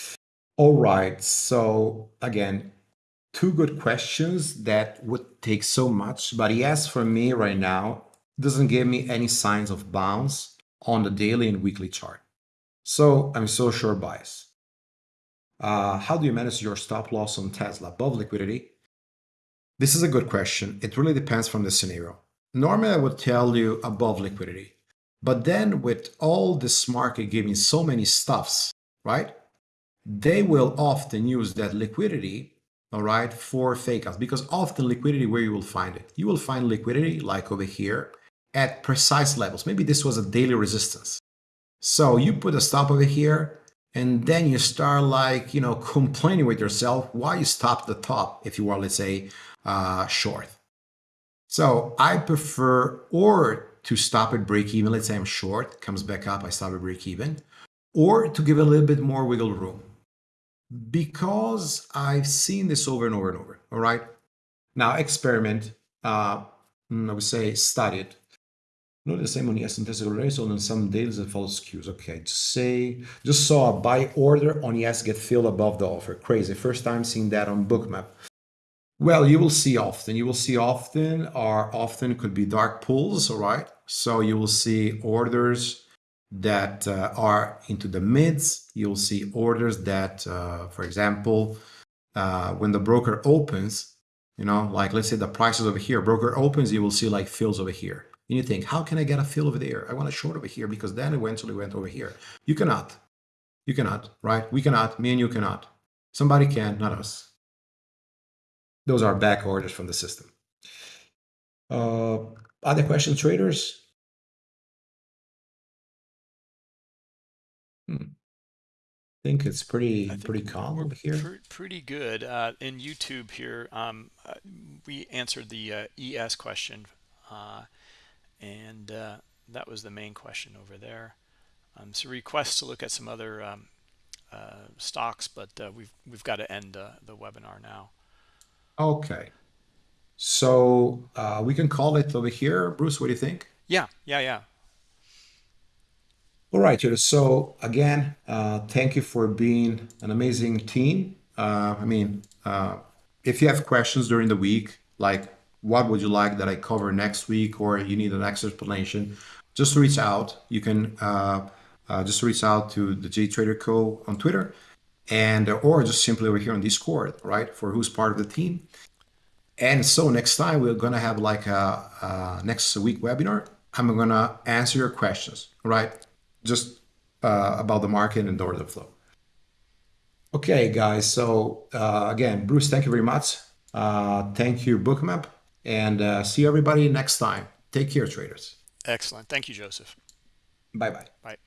[SPEAKER 3] All right. So again, two good questions that would take so much. But yes, for me right now, doesn't give me any signs of bounce on the daily and weekly chart. So I'm so sure bias. Uh, how do you manage your stop loss on Tesla above liquidity? This is a good question. It really depends from the scenario. Normally, I would tell you above liquidity. But then with all this market giving so many stuffs, right? They will often use that liquidity all right, for fake outs because often liquidity where you will find it. You will find liquidity like over here at precise levels. Maybe this was a daily resistance. So you put a stop over here and then you start like, you know, complaining with yourself why you stop the top if you were, let's say, uh, short. So I prefer or to stop at break even. Let's say I'm short, comes back up, I stop at break even, or to give a little bit more wiggle room because I've seen this over and over and over. All right. Now, experiment, uh, I would say study it. Not the same on yes intestinal race on some days that follow skews. Okay, just say, just saw a buy order on ES get filled above the offer. Crazy. First time seeing that on Bookmap. Well, you will see often. You will see often, or often could be dark pools, all right? So you will see orders that uh, are into the mids. You'll see orders that, uh, for example, uh, when the broker opens, you know, like let's say the prices over here, broker opens, you will see like fills over here. And you think, how can I get a fill over there? I want a short over here because then eventually went till it went over here. You cannot. You cannot, right? We cannot. Me and you cannot. Somebody can, not us. Those are back orders from the system. Uh, other questions, traders? Hmm. I think it's pretty think pretty calm over here. Pr
[SPEAKER 1] pretty good. Uh, in YouTube here, um, uh, we answered the uh, ES question, uh, and uh, that was the main question over there. Um, so requests to look at some other um, uh, stocks, but we've we've got to end the webinar now.
[SPEAKER 3] Okay. So uh, we can call it over here. Bruce, what do you think?
[SPEAKER 1] Yeah, yeah, yeah.
[SPEAKER 3] All right, so again, uh, thank you for being an amazing team. Uh, I mean, uh, if you have questions during the week, like what would you like that I cover next week, or you need an extra explanation, just reach out. You can uh, uh, just reach out to the J Trader Co on Twitter, and or just simply over here on Discord, right? For who's part of the team. And so next time we're gonna have like a, a next week webinar. I'm gonna answer your questions, right? Just uh, about the market and the order flow. Okay, guys. So uh, again, Bruce, thank you very much. Uh, thank you, Bookmap, and uh, see everybody next time. Take care, traders.
[SPEAKER 1] Excellent. Thank you, Joseph.
[SPEAKER 3] Bye-bye.
[SPEAKER 1] Bye.